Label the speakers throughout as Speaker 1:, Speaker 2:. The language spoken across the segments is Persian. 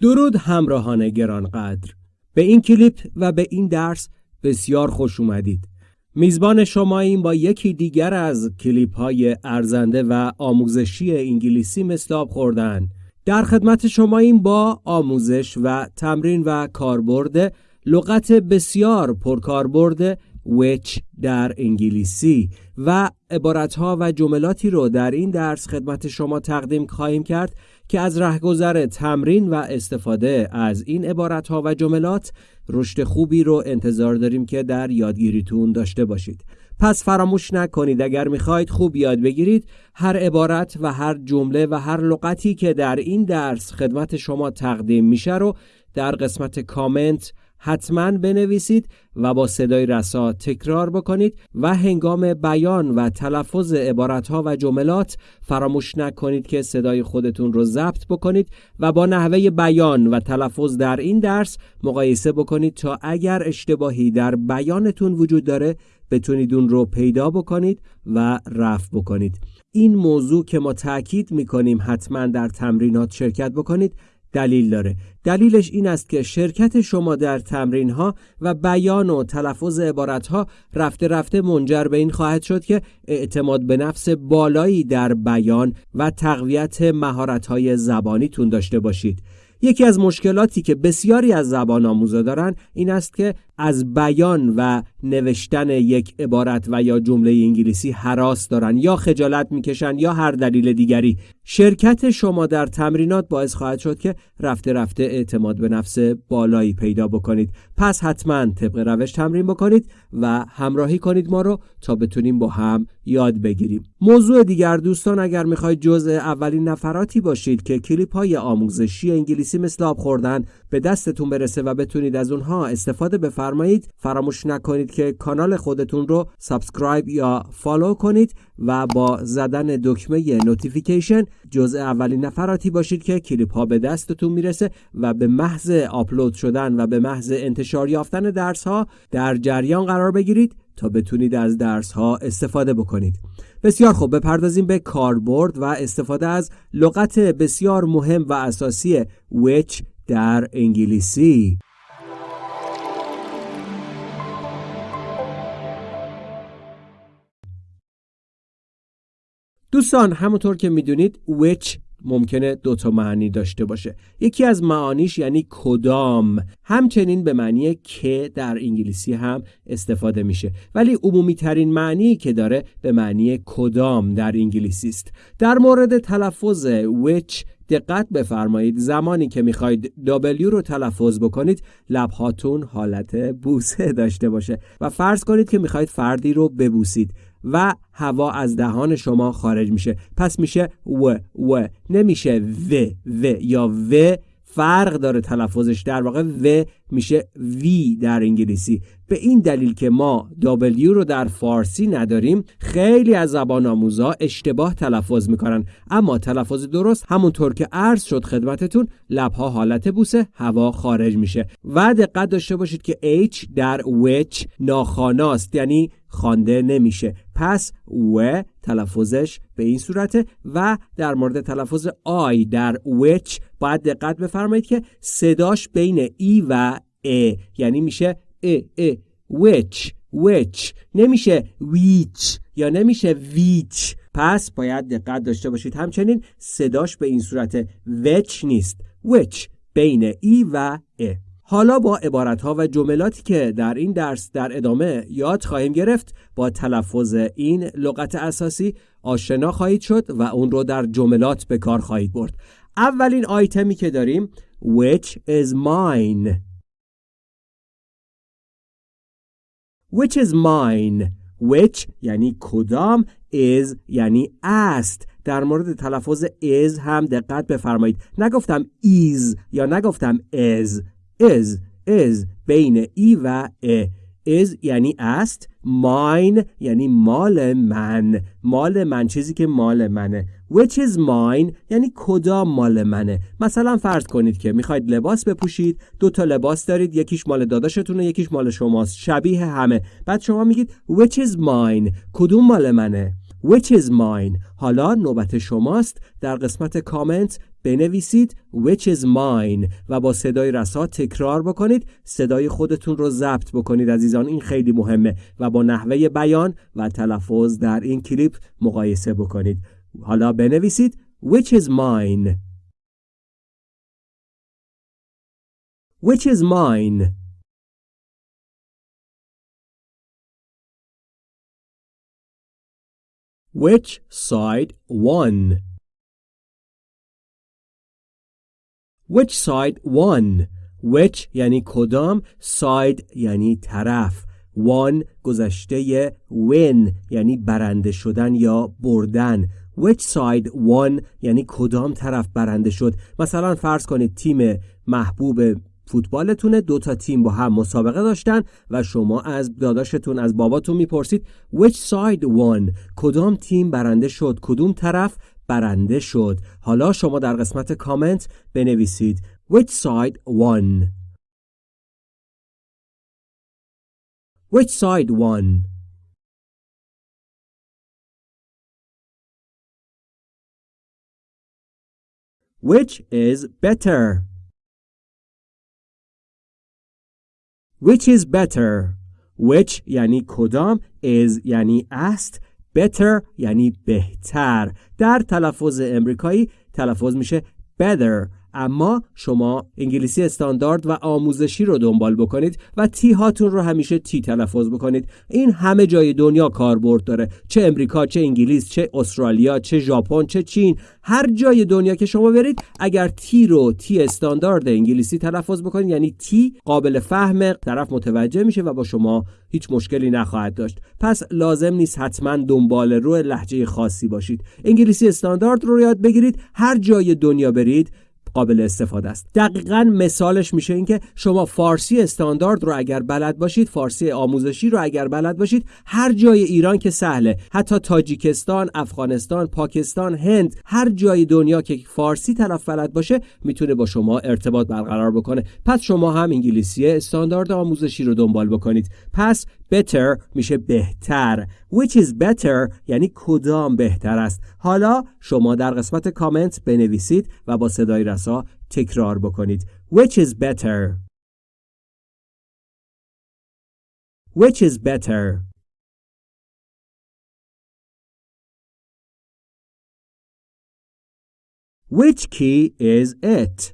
Speaker 1: درود همراهان گرانقدر. به این کلیپ و به این درس بسیار خوش اومدید. میزبان شما این با یکی دیگر از کلیپ های ارزنده و آموزشی انگلیسی مثل خوردن. در خدمت شما این با آموزش و تمرین و کاربرد لغت بسیار پرکاربرد which در انگلیسی. و عبارتها و جملاتی رو در این درس خدمت شما تقدیم خواهیم کرد که از رهگذر تمرین و استفاده از این عبارتها و جملات رشد خوبی رو انتظار داریم که در یادگیریتون داشته باشید. پس فراموش نکنید اگر می‌خواید خوب یاد بگیرید هر عبارت و هر جمله و هر لغتی که در این درس خدمت شما تقدیم میشه رو در قسمت کامنت حتما بنویسید و با صدای رسا تکرار بکنید و هنگام بیان و تلفظ عبارتها و جملات فراموش نکنید که صدای خودتون رو ضبط بکنید و با نحوه بیان و تلفظ در این درس مقایسه بکنید تا اگر اشتباهی در بیانتون وجود داره بتونید اون رو پیدا بکنید و رفع بکنید. این موضوع که ما تاکید می‌کنیم حتما در تمرینات شرکت بکنید دلیل داره. دلیلش این است که شرکت شما در تمرین ها و بیان و تلفظ عبارت ها رفته رفته منجر به این خواهد شد که اعتماد به نفس بالایی در بیان و تقویت مهارت های زبانیتون داشته باشید. یکی از مشکلاتی که بسیاری از زبان آموزا دارن این است که از بیان و نوشتن یک عبارت و یا جمله انگلیسی حراس دارن یا خجالت می‌کشن یا هر دلیل دیگری. شرکت شما در تمرینات باعث خواهد شد که رفته رفته اعتماد به نفس بالایی پیدا بکنید. پس حتما طبق روش تمرین بکنید و همراهی کنید ما رو تا بتونیم با هم یاد بگیریم. موضوع دیگر دوستان اگر می‌خواید جزء اولین نفراتی باشید که کلیپ های آموزشی انگلیسی مثل آب خوردن به دستتون برسه و بتونید از اونها استفاده بفرمایید فراموش نکنید که کانال خودتون رو subscribe یا follow کنید و با زدن دکمه notification جزء اولین نفراتی باشید که کلیپ ها به دستتون می‌رسه و به محض آپلود شدن و به محض انتشار یافتن درس ها در جریان قرار بگیرید تا بتونید از درس ها استفاده بکنید. بسیار خوب بپردازیم به کاربرد و استفاده از لغت بسیار مهم و اساسی which در انگلیسی. دوستان همونطور که می‌دونید which ممکنه دو تا معنی داشته باشه. یکی از معانیش یعنی کدام. همچنین به معنی که در انگلیسی هم استفاده میشه. ولی عمومی ترین معنی که داره به معنی کدام در انگلیسی است. در مورد تلفظ which دقت بفرمایید زمانی که می‌خواید W رو تلفظ بکنید لبهاتون حالت بوسه داشته باشه و فرض کنید که می‌خواید فردی رو ببوسید و هوا از دهان شما خارج میشه. پس میشه و و. نمیشه و و یا و. فرق داره تلفظش. در واقع و میشه وی در انگلیسی. به این دلیل که ما W رو در فارسی نداریم خیلی از زبان آموزا اشتباه تلفظ می‌کنن. اما تلفظ درست همونطور که عرض شد خدمتتون لبها حالت بوسه هوا خارج میشه. و دقت داشته باشید که H در which ناخاناست یعنی خوانده نمیشه. پس و تلفظش به این صورته و در مورد تلفظ آی در which باید دقت بفرمایید که صداش بین ای و ا یعنی میشه ا ا which which. نمیشه which یا نمیشه which. پس باید دقت داشته باشید. همچنین صداش به این صورت which نیست. which بین ای و ا. حالا با عبارت ها و جملاتی که در این درس در ادامه یاد خواهیم گرفت با تلفظ این لغت اساسی آشنا خواهید شد و اون رو در جملات به کار خواهید برد. اولین آیتمی که داریم which is mine. Which is mine. Which یعنی کدام؟ Is یعنی است. در مورد تلفظ is هم دقت بفرمایید. نگفتم is یا نگفتم is. Is is بین ای و ا. Is یعنی است. Mine یعنی مال من. مال من چیزی که مال منه. Which is mine? یعنی کدام مال منه؟ مثلا فرض کنید که می‌خواید لباس بپوشید دو تا لباس دارید یکیش مال داداشتونه یکیش مال شماست شبیه همه. بعد شما میگید which is mine کدوم مال منه؟ Which is mine حالا نوبت شماست. در قسمت کامنت بنویسید which is mine و با صدای رسا تکرار بکنید. صدای خودتون رو ضبط بکنید عزیزان این خیلی مهمه. و با نحوه بیان و تلفظ در این کلیپ مقایسه بکنید. حالا بنویسید which is mine which is mine which side won which side won which یعنی کدام side یعنی طرف won گذشته win یعنی برنده شدن یا بردن which side won? یعنی کدام طرف برنده شد؟ مثلا فرض کنید تیم محبوب فوتبالتونه دو تا تیم با هم مسابقه داشتن و شما از داداشتون از باباتون می‌پرسید which side won کدام تیم برنده شد؟ کدوم طرف برنده شد؟ حالا شما در قسمت کامنت بنویسید which side won. Which side won? Which is better? Which is better? Which یعنی کدام؟ Is یعنی است. Better یعنی بهتر. در تلفظ امریکایی تلفظ میشه better. اما شما انگلیسی استاندارد و آموزشی رو دنبال بکنید و تی هاتون رو همیشه تی تلفظ بکنید. این همه جای دنیا کاربرد داره. چه امریکا چه انگلیس چه استرالیا چه ژاپن چه چین. هر جای دنیا که شما برید اگر تی رو تی استاندارد انگلیسی تلفظ بکنید یعنی تی قابل فهم طرف متوجه میشه و با شما هیچ مشکلی نخواهد داشت. پس لازم نیست حتما دنبال رو لحجه خاصی باشید. انگلیسی استاندارد رو یاد بگیرید. هر جای دنیا برید قابل استفاده است. دقیقا مثالش میشه اینکه شما فارسی استاندارد رو اگر بلد باشید فارسی آموزشی رو اگر بلد باشید هر جای ایران که سهله. حتی تاجیکستان افغانستان پاکستان هند هر جای دنیا که فارسی طرف بلد باشه می‌تونه با شما ارتباط برقرار بکنه. پس شما هم انگلیسی استاندارد آموزشی رو دنبال بکنید. پس better میشه بهتر which is better یعنی کدام بهتر است حالا شما در قسمت کامنت بنویسید و با صدای رسا تکرار بکنید which is better which is better which key is it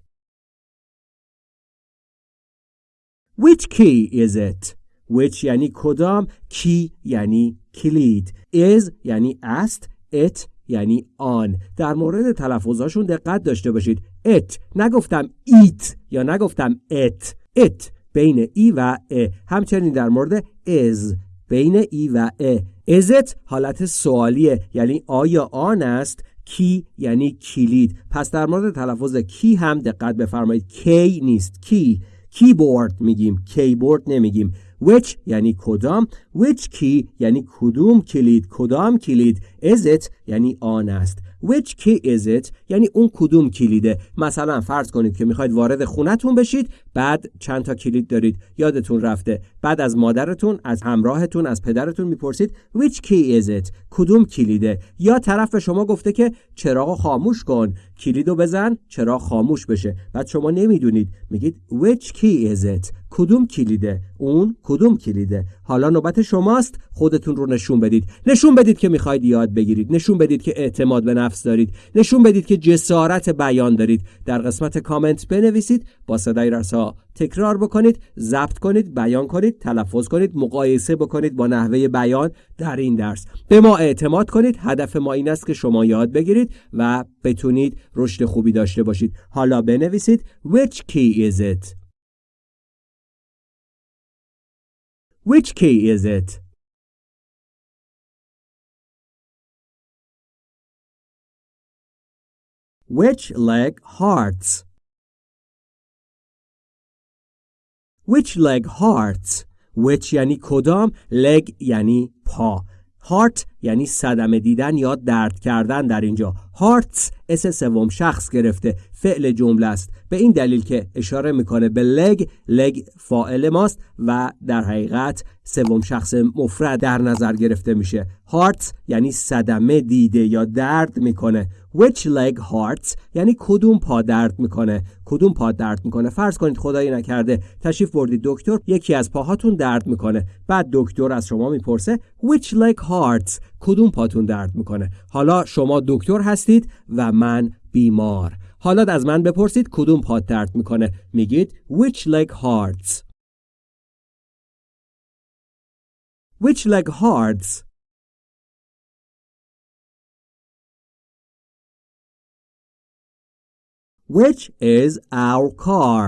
Speaker 1: which key is it which یعنی کدام کی یعنی کلید is یعنی است it یعنی آن. در مورد تلفظاشون دقت داشته باشید. it نگفتم ایت یا نگفتم it. it بین ای و ا. همچنین در مورد is بین ای و ا. it حالت سوالیه یعنی آیا آن است کی یعنی کلید. پس در مورد تلفظ کی هم دقت بفرمایید. کی نیست. کی. کیبورد میگیم. کیبورد نمیگیم. Which یعنی کدام which key یعنی کدوم کلید کدام کلید is it یعنی آن است. which key is it یعنی اون کدوم کلیده. مثلا فرض کنید که می‌خواید وارد خونتون بشید بعد چند تا کلید دارید. یادتون رفته. بعد از مادرتون از همراهتون از پدرتون می‌پرسید which key is it? کدوم کلیده؟ یا طرف به شما گفته که چراغ خاموش کن. کلیدو بزن چراغ خاموش بشه. بعد شما نمی‌دونید. میگید which key is it? کدوم کلیده؟ اون کدوم کلیده؟ حالا نوبت شماست. خودتون رو نشون بدید. نشون بدید که می‌خواید یاد بگیرید. نشون بدید که اعتماد به نفس دارید. نشون بدید که جسارت بیان دارید. در قسمت کامنت بنویسید. با صدای رسا. تکرار بکنید ضبط کنید بیان کنید تلفظ کنید مقایسه بکنید با نحوه بیان در این درس. به ما اعتماد کنید هدف ما این است که شما یاد بگیرید و بتونید رشد خوبی داشته باشید. حالا بنویسید which key is it? which key is it? Which leg hearts? Which leg hearts? Which یعنی کدام leg یعنی پا heart یعنی صدمه دیدن یا درد کردن در اینجا. هارتس اس سوم شخص گرفته. فعل جمله است. به این دلیل که اشاره می‌کنه به لگ لگ فاعل ماست و در حقیقت سوم شخص مفرد در نظر گرفته میشه. هارت یعنی صدمه دیده یا درد می‌کنه. Which leg hurts یعنی کدوم پا درد می‌کنه. کدوم پا درد می‌کنه؟ فرض کنید خدایی نکرده. تشریف بردید دکتر. یکی از پاهاتون درد می‌کنه. بعد دکتر از شما می‌پرسه which leg hurts کدوم پاتون درد می‌کنه؟ حالا شما دکتر هستید و من بیمار. حالا از من بپرسید کدوم پات درد می‌کنه. میگید which leg hurts. Which leg hurts. Which is our car?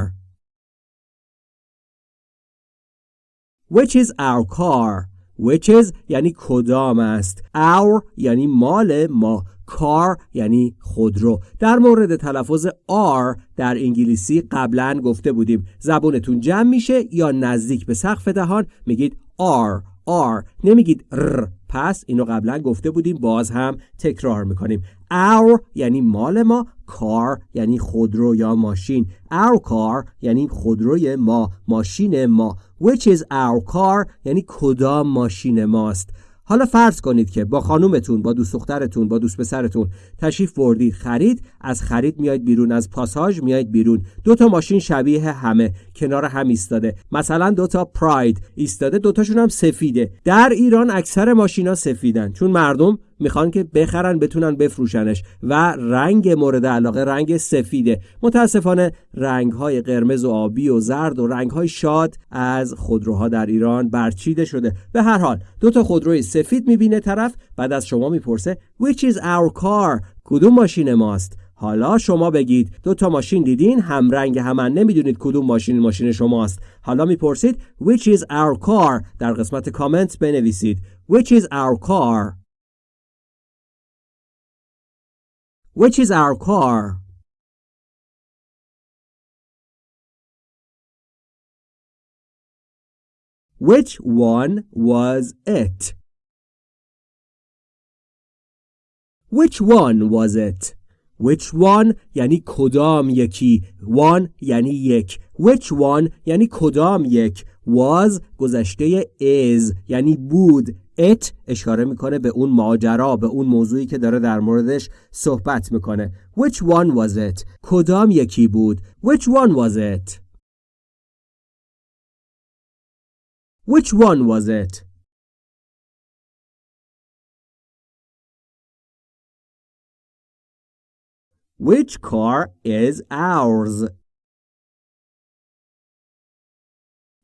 Speaker 1: Which is our car? Which is یعنی کدام است. Our یعنی مال ما. Car یعنی خودرو. در مورد تلفظ R در انگلیسی قبلا گفته بودیم. زبونتون جمع میشه یا نزدیک به سقف دهان میگید R R نمیگید R. پس اینو قبلا گفته بودیم. باز هم تکرار می‌کنیم. Our یعنی مال ما car یعنی خودرو یا ماشین. Our car یعنی خودروی ما ماشین ما. Which is our car یعنی کدام ماشین ماست. حالا فرض کنید که با خانومتون با دوست دخترتون با دوست پسرتون تشریف بردید خرید از خرید میاید بیرون از پاساژ میاید بیرون. دو تا ماشین شبیه همه کنار هم ایستاده. مثلا دو تا پراید ایستاده دوتاشون هم سفیده. در ایران اکثر ماشینا سفیدن. چون مردم می‌خوان که بخرن بتونن بفروشنش و رنگ مورد علاقه رنگ سفیده. متاسفانه رنگ های قرمز و آبی و زرد و رنگ های شاد از خودروها در ایران برچیده شده. به هر حال دو تا خودروی سفید می‌بینه طرف بعد از شما می‌پرسه which is our car? کدوم ماشین ماست؟ حالا شما بگید. دو تا ماشین دیدین؟ هم رنگ همن نمی‌دونید کدوم ماشین ماشین شماست. حالا می‌پرسید which is our car? در قسمت کامنت بنویسید. Which is our car? Which is our car? Which one was it? Which one was it? Which one یعنی کدام یکی one یعنی یک Which one یعنی کدام یک was گذشته is یعنی بود it اشاره می‌کنه به اون ماجرا به اون موضوعی که داره در موردش صحبت می‌کنه which one was it کدام یکی بود which one was it which one was it which car is ours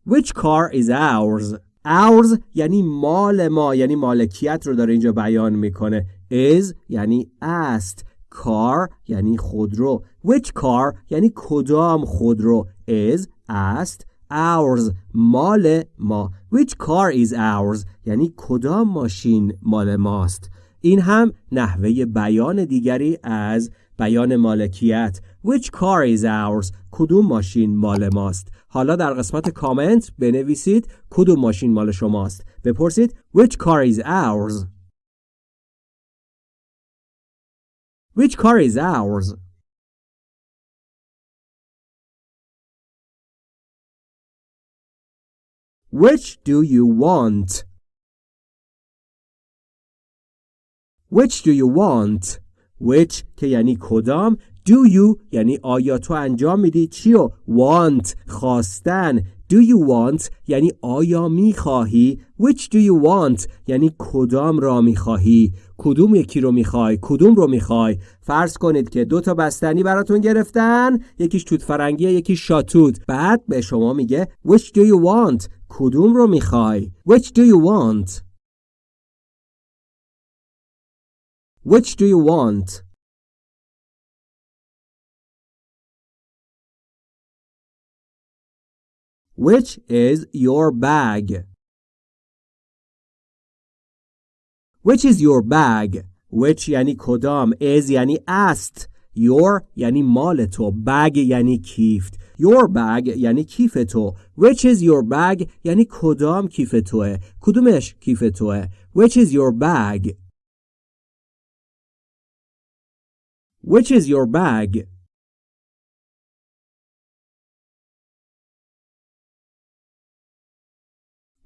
Speaker 1: which car is ours ours یعنی مال ما یعنی مالکیت رو داره اینجا بیان می‌کنه. Is یعنی است. Car یعنی خودرو. Which car یعنی کدام خودرو؟ Is است. Ours مال ما. Which car is ours یعنی کدام ماشین مال ماست؟ این هم نحوه بیان دیگری از بیان مالکیت. Which car is ours کدوم ماشین مال ماست؟ حالا در قسمت کامنت بنویسید کدوم ماشین مال شماست بپرسید which car is ours which car is ours which do you want which do you want which که یعنی کدام do you یعنی آیا تو انجام میدی؟ چی و want خواستن. Do you want یعنی آیا می‌خواهی؟ Which do you want یعنی کدام را می‌خواهی؟ کدوم یکی رو می‌خوای؟ کدوم رو می‌خوای؟ فرض کنید که دو تا بستنی براتون گرفتن. یکیش توت فرنگیه یکی شاتوت. بعد به شما میگه which do you want کدوم رو می‌خوای؟ Which do you want? Which do you want? Which is your bag? Which is your bag? Which یعنی کدام is یعنی است your یعنی مال تو bag یعنی کیفت your bag یعنی کیف تو which is your bag یعنی کدام کیف توه کدومش کیف توه which is your bag which is your bag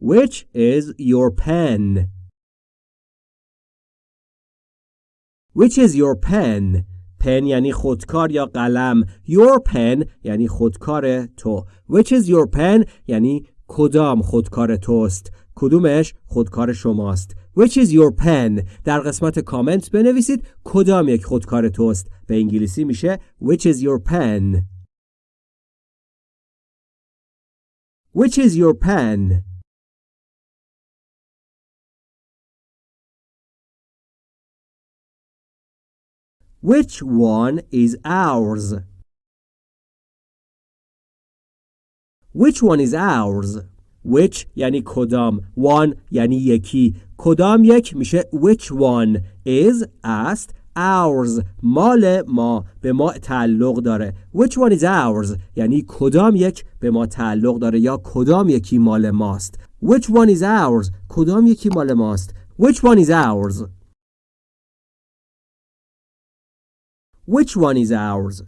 Speaker 1: Which is your pen? Which is your pen? پن یعنی خودکار یا قلم. Your pen یعنی خودکار تو. Which is your pen یعنی کدام خودکار توست. کدومش خودکار شماست. Which is your pen? در قسمت کامنت بنویسید کدام یک خودکار توست. به انگلیسی میشه which is your pen? Which is your pen? Which one is ours? Which one is ours? Which یعنی کدام؟ One یعنی یکی. کدام یک میشه which one is است ours. مال ما به ما تعلق داره. Which one is ours? یعنی کدام یک به ما تعلق داره یا کدام یکی مال ماست. Which one is ours? کدام یکی مال ماست. Which one is ours? Which one is ours?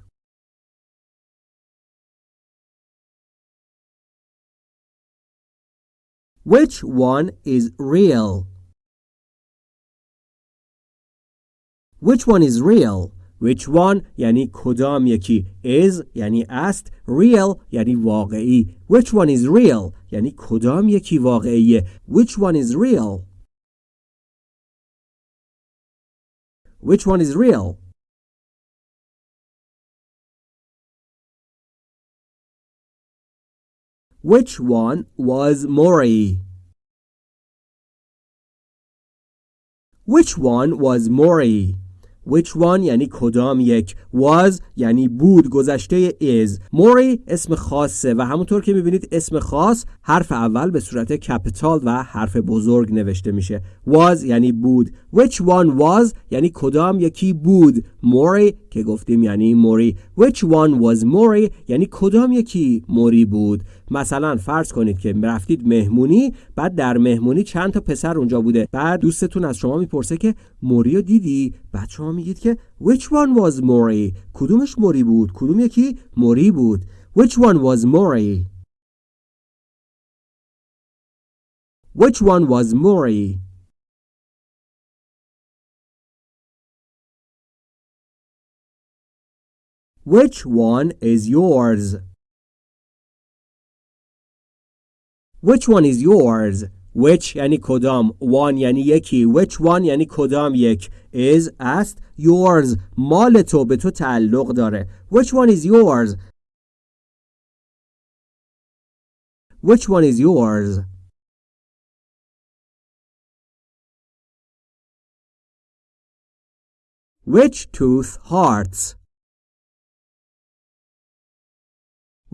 Speaker 1: Which one is real? Which one is real? Which one یعنی کدام یکی is یعنی است real یعنی واقعی Which one is real یعنی کدام یکی واقعیه Which one is real Which one is real Which one was Maury? Which one was Maury? Which one یعنی کدام یک was یعنی بود گذشته is موری اسم خاصه و همونطور که می‌بینید اسم خاص حرف اول به صورت کپیتال و حرف بزرگ نوشته میشه was یعنی بود. Which one was یعنی کدام یکی بود. موری که گفتیم یعنی موری. Which one was موری یعنی کدام یکی موری بود. مثلا فرض کنید که رفتید مهمونی بعد در مهمونی چند تا پسر اونجا بوده. بعد دوستتون از شما می‌پرسه که موری رو دیدی؟ بعد شما میگید که which one was موری؟ کدومش موری بود؟ کدوم یکی موری بود؟ Which one was موری? Which one was موری? which one is yours Which one is yours? Which یعنی کدام one یعنی یکی Which one یعنی کدام یک is است yours مال تو به تو تعلق داره Which one is yours? Which one is yours? Which tooth hurts?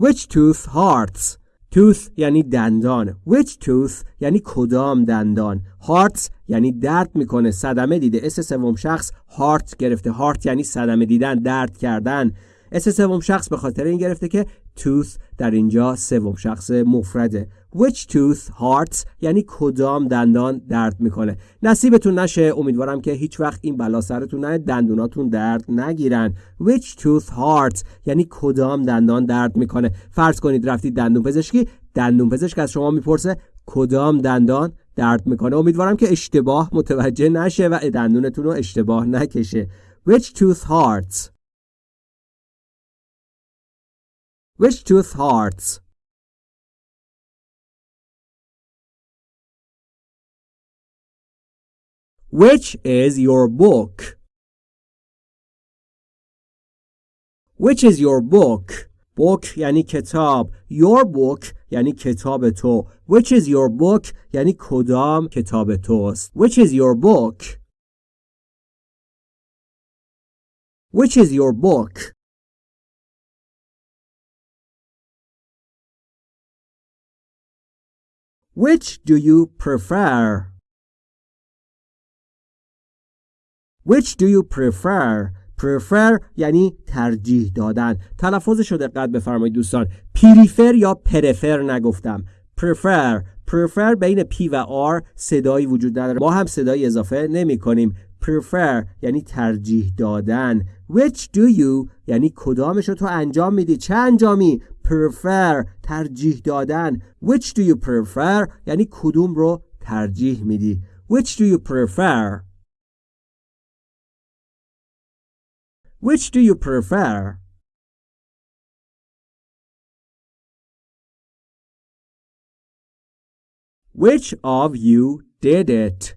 Speaker 1: Which tooth hurts? tooth یعنی دندان. Which tooth یعنی کدام دندان؟ Heart یعنی درد می‌کنه. صدمه دیده. اس سوم شخص heart گرفته. Heart یعنی صدمه دیدن درد کردن. اس سوم شخص به خاطر این گرفته که tooth در اینجا سوم شخص مفرده. Which tooth hurts یعنی کدام دندان درد می‌کنه؟ نصیبتون نشه. امیدوارم که هیچ وقت این بلا سرتون نه دندوناتون درد نگیرن. Which tooth hurts یعنی کدام دندان درد می‌کنه؟ فرض کنید رفتید دندون پزشکی دندون پزشک از شما می‌پرسه کدام دندان درد می‌کنه. امیدوارم که اشتباه متوجه نشه و دندونتون رو اشتباه نکشه. Which tooth hurts which tooth hurts Which is your book? Which is your book? book یعنی کتاب your book یعنی کتاب تو which is your book یعنی کدام کتاب توست which is your book which is your book Which do you prefer? Which do you prefer? Prefer یعنی ترجیح دادن. تلفظش رو دقت بفرمایید دوستان. پریفر یا پرفر نگفتم. Prefer. Prefer بین P و R صدایی وجود نداره. ما هم صدایی اضافه نمی کنیم. Prefer یعنی ترجیح دادن. Which do you یعنی کدامش رو تو انجام میدی؟ چه انجامی؟ Prefer ترجیح دادن which do you prefer یعنی کدوم رو ترجیح میدی which do you prefer which do you prefer Which of you did it?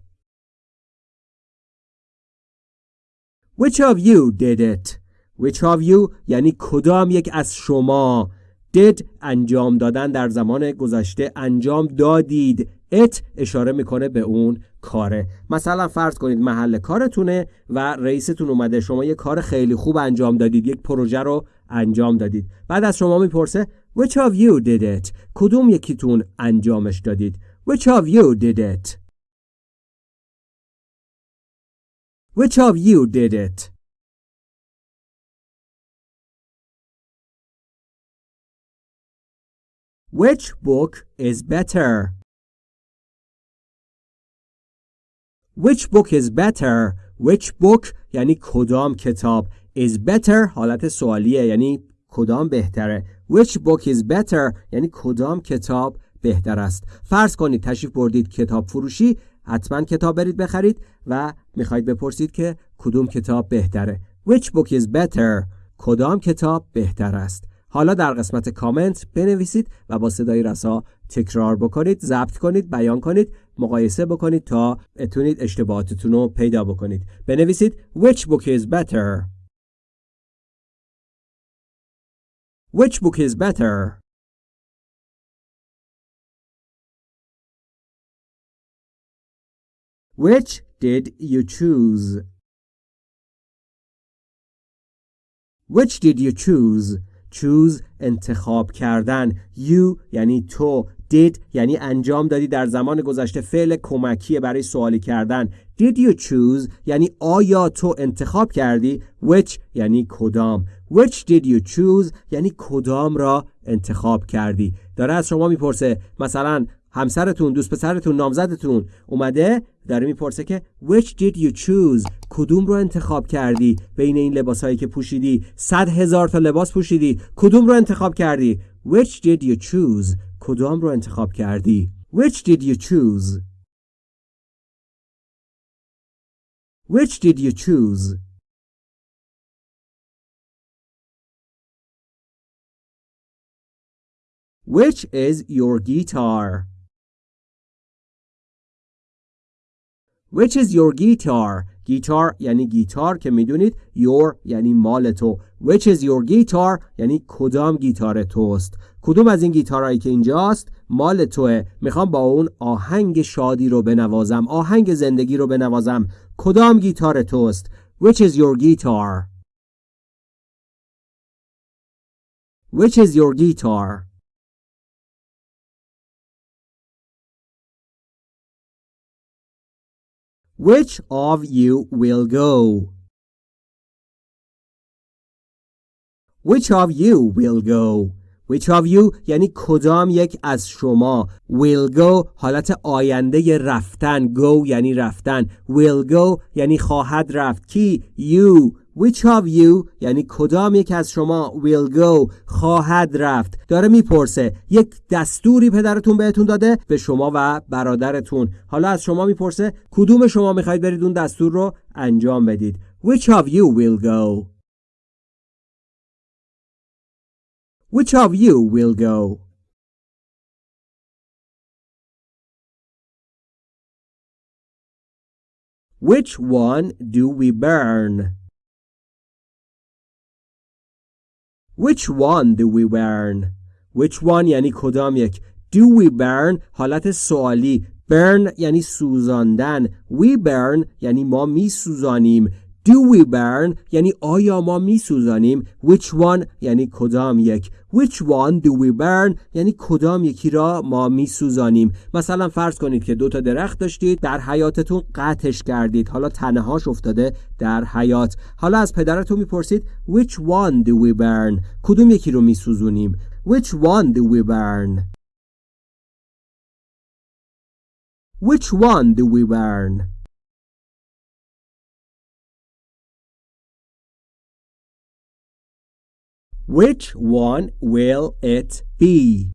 Speaker 1: Which of you did it? Which of you یعنی کدام یک از شما did انجام دادن در زمان گذشته انجام دادید. It اشاره می‌کنه به اون کاره. مثلا فرض کنید محل کارتونه و رئیستون اومده شما یک کار خیلی خوب انجام دادید یک پروژه رو انجام دادید. بعد از شما می‌پرسه which of you did it? کدوم یکیتون انجامش دادید؟ Which of you did it? Which of you did it? Which book is better? Which book is better? Which book یعنی کدام کتاب is better? حالت سوالیه یعنی کدام بهتره. Which book is better? یعنی کدام کتاب بهتر است. فرض کنید تشریف بردید کتاب فروشی حتما کتاب برید بخرید و می‌خواید بپرسید که کدوم کتاب بهتره. Which book is better? کدام کتاب بهتر است؟ حالا در قسمت کامنت بنویسید و با صدای رسا تکرار بکنید ضبط کنید بیان کنید مقایسه بکنید تا بتونید اشتباهاتتون رو پیدا بکنید. بنویسید which book is better? Which book is better? Which did you choose? Which did you choose? Choose انتخاب کردن. You یعنی تو. Did یعنی انجام دادی در زمان گذشته. فعل کمکی برای سوالی کردن. Did you choose یعنی آیا تو انتخاب کردی؟ Which یعنی کدام. Which did you choose یعنی کدام را انتخاب کردی؟ داره از شما می‌پرسه مثلا همسرتون دوست پسرتون نامزدتون اومده داره می‌پرسه که which did you choose کدوم رو انتخاب کردی؟ بین این لباسهایی که پوشیدی صد هزار تا لباس پوشیدی کدوم رو انتخاب کردی؟ which did you choose کدام رو انتخاب کردی؟ which did you choose? which did you choose? which is your guitar? Which is your guitar? گیتار یعنی گیتار که می‌دونید your یعنی مال تو. Which is your guitar یعنی کدام گیتار توست. کدوم از این گیتارهایی که اینجاست مال توه. می‌خوام با اون آهنگ شادی رو بنوازم آهنگ زندگی رو بنوازم. کدام گیتار توست؟ Which is your guitar? Which is your guitar? Which of you will go? Which of you will go? Which of you یعنی کدام یک از شما will go حالت آینده رفتن go یعنی رفتن will go یعنی خواهد رفت کی you Which of you یعنی کدام یک از شما will go خواهد رفت؟ داره می‌پرسه. یک دستوری پدرتون بهتون داده به شما و برادرتون. حالا از شما می‌پرسه کدوم شما می‌خواید برید اون دستور رو انجام بدید؟ Which of you will go? Which of you will go? Which one do we burn? Which one do we burn? Which one یعنی کدام یک Do we burn? حالت سوالی burn یعنی سوزاندن We burn یعنی ما می سوزانیم do we burn? یعنی آیا ما میسوزانیم؟ Which one? یعنی کدام یک؟ Which one do we burn? یعنی کدام یکی را ما میسوزانیم؟ مثلا فرض کنید که دو تا درخت داشتید در حیاتتون قطعش کردید. حالا تنهاش افتاده در حیات. حالا از پدرتون می‌پرسید which one do we burn کدوم یکی رو میسوزونیم؟ Which one do we burn? Which one do we burn? Which one will it be?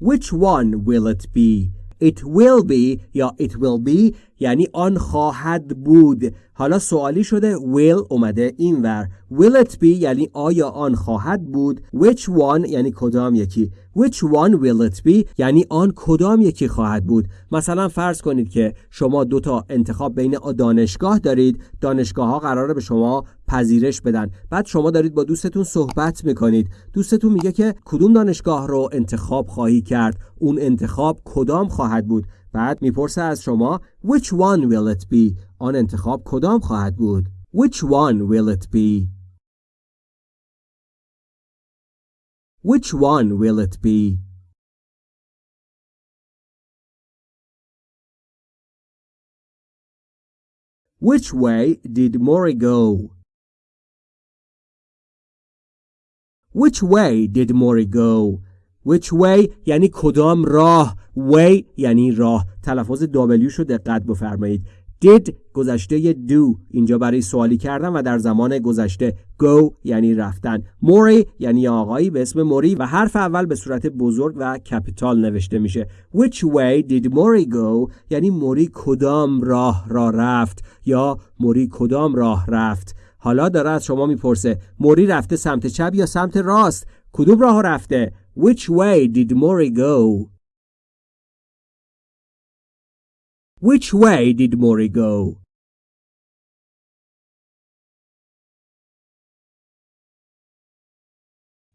Speaker 1: Which one will it be? It will be یا it will be یعنی آن خواهد بود. حالا سوالی شده will اومده اینور will it be یعنی آیا آن خواهد بود؟ Which one یعنی کدام یکی؟ Which one will it be یعنی آن کدام یکی خواهد بود؟ مثلا فرض کنید که شما دو تا انتخاب بین دانشگاه دارید. دانشگاه ها قراره به شما پذیرش بدن. بعد شما دارید با دوستتون صحبت می‌کنید. دوستتون میگه که کدوم دانشگاه رو انتخاب خواهی کرد؟ اون انتخاب کدام خواهد بود؟ بعد می‌پرسه از شما which one will it be? آن انتخاب کدام خواهد بود؟ Which one will it be? Which one will it be? Which way did Mori go? Which way did Mori go? Which way یعنی کدام راه؟ Way یعنی راه. تلفظ W شو دقت بفرمایید. Did گذشته do. اینجا برای سوالی کردن و در زمان گذشته. Go یعنی رفتن. موری یعنی آقایی به اسم موری و حرف اول به صورت بزرگ و کپیتال نوشته میشه. Which way did موری go? یعنی موری کدام راه را رفت یا موری کدام راه رفت؟ حالا داره از شما می‌پرسه موری رفته سمت چپ یا سمت راست کدوم راه رفته Which way did Mori go? Which way did Mori go?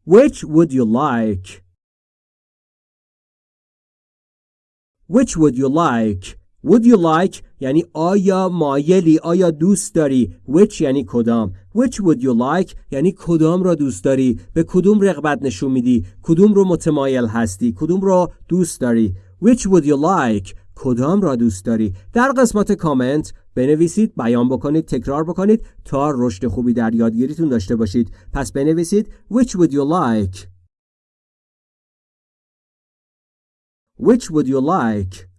Speaker 1: Which would you like? Which would you like? Would you like یعنی آیا مایلی آیا دوست داری؟ Which یعنی کدام؟ Which would you like یعنی کدام را دوست داری؟ به کدوم رغبت نشون میدی؟ کدوم رو متمایل هستی؟ کدوم رو دوست داری؟ Which would you like کدام را دوست داری؟ در قسمت کامنت بنویسید بیان بکنید تکرار بکنید تا رشد خوبی در یادگیریتون داشته باشید. پس بنویسید which would you like? Which would you like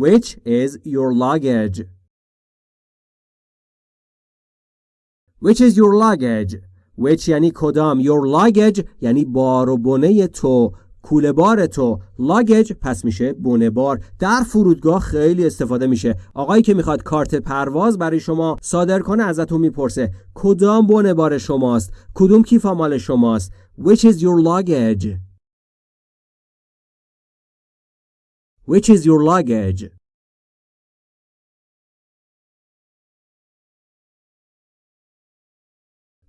Speaker 1: Which is your luggage? Which is your luggage? Which یعنی کدام؟ Your luggage یعنی بار و بنه تو کوله بار تو. لاگج پس میشه بونه بار. در فرودگاه خیلی استفاده میشه. آقایی که می‌خواد کارت پرواز برای شما صادر کنه ازتون می‌پرسه کدام بونه بار شماست؟ کدوم کیف مال شماست؟ Which is your luggage? Which is your luggage?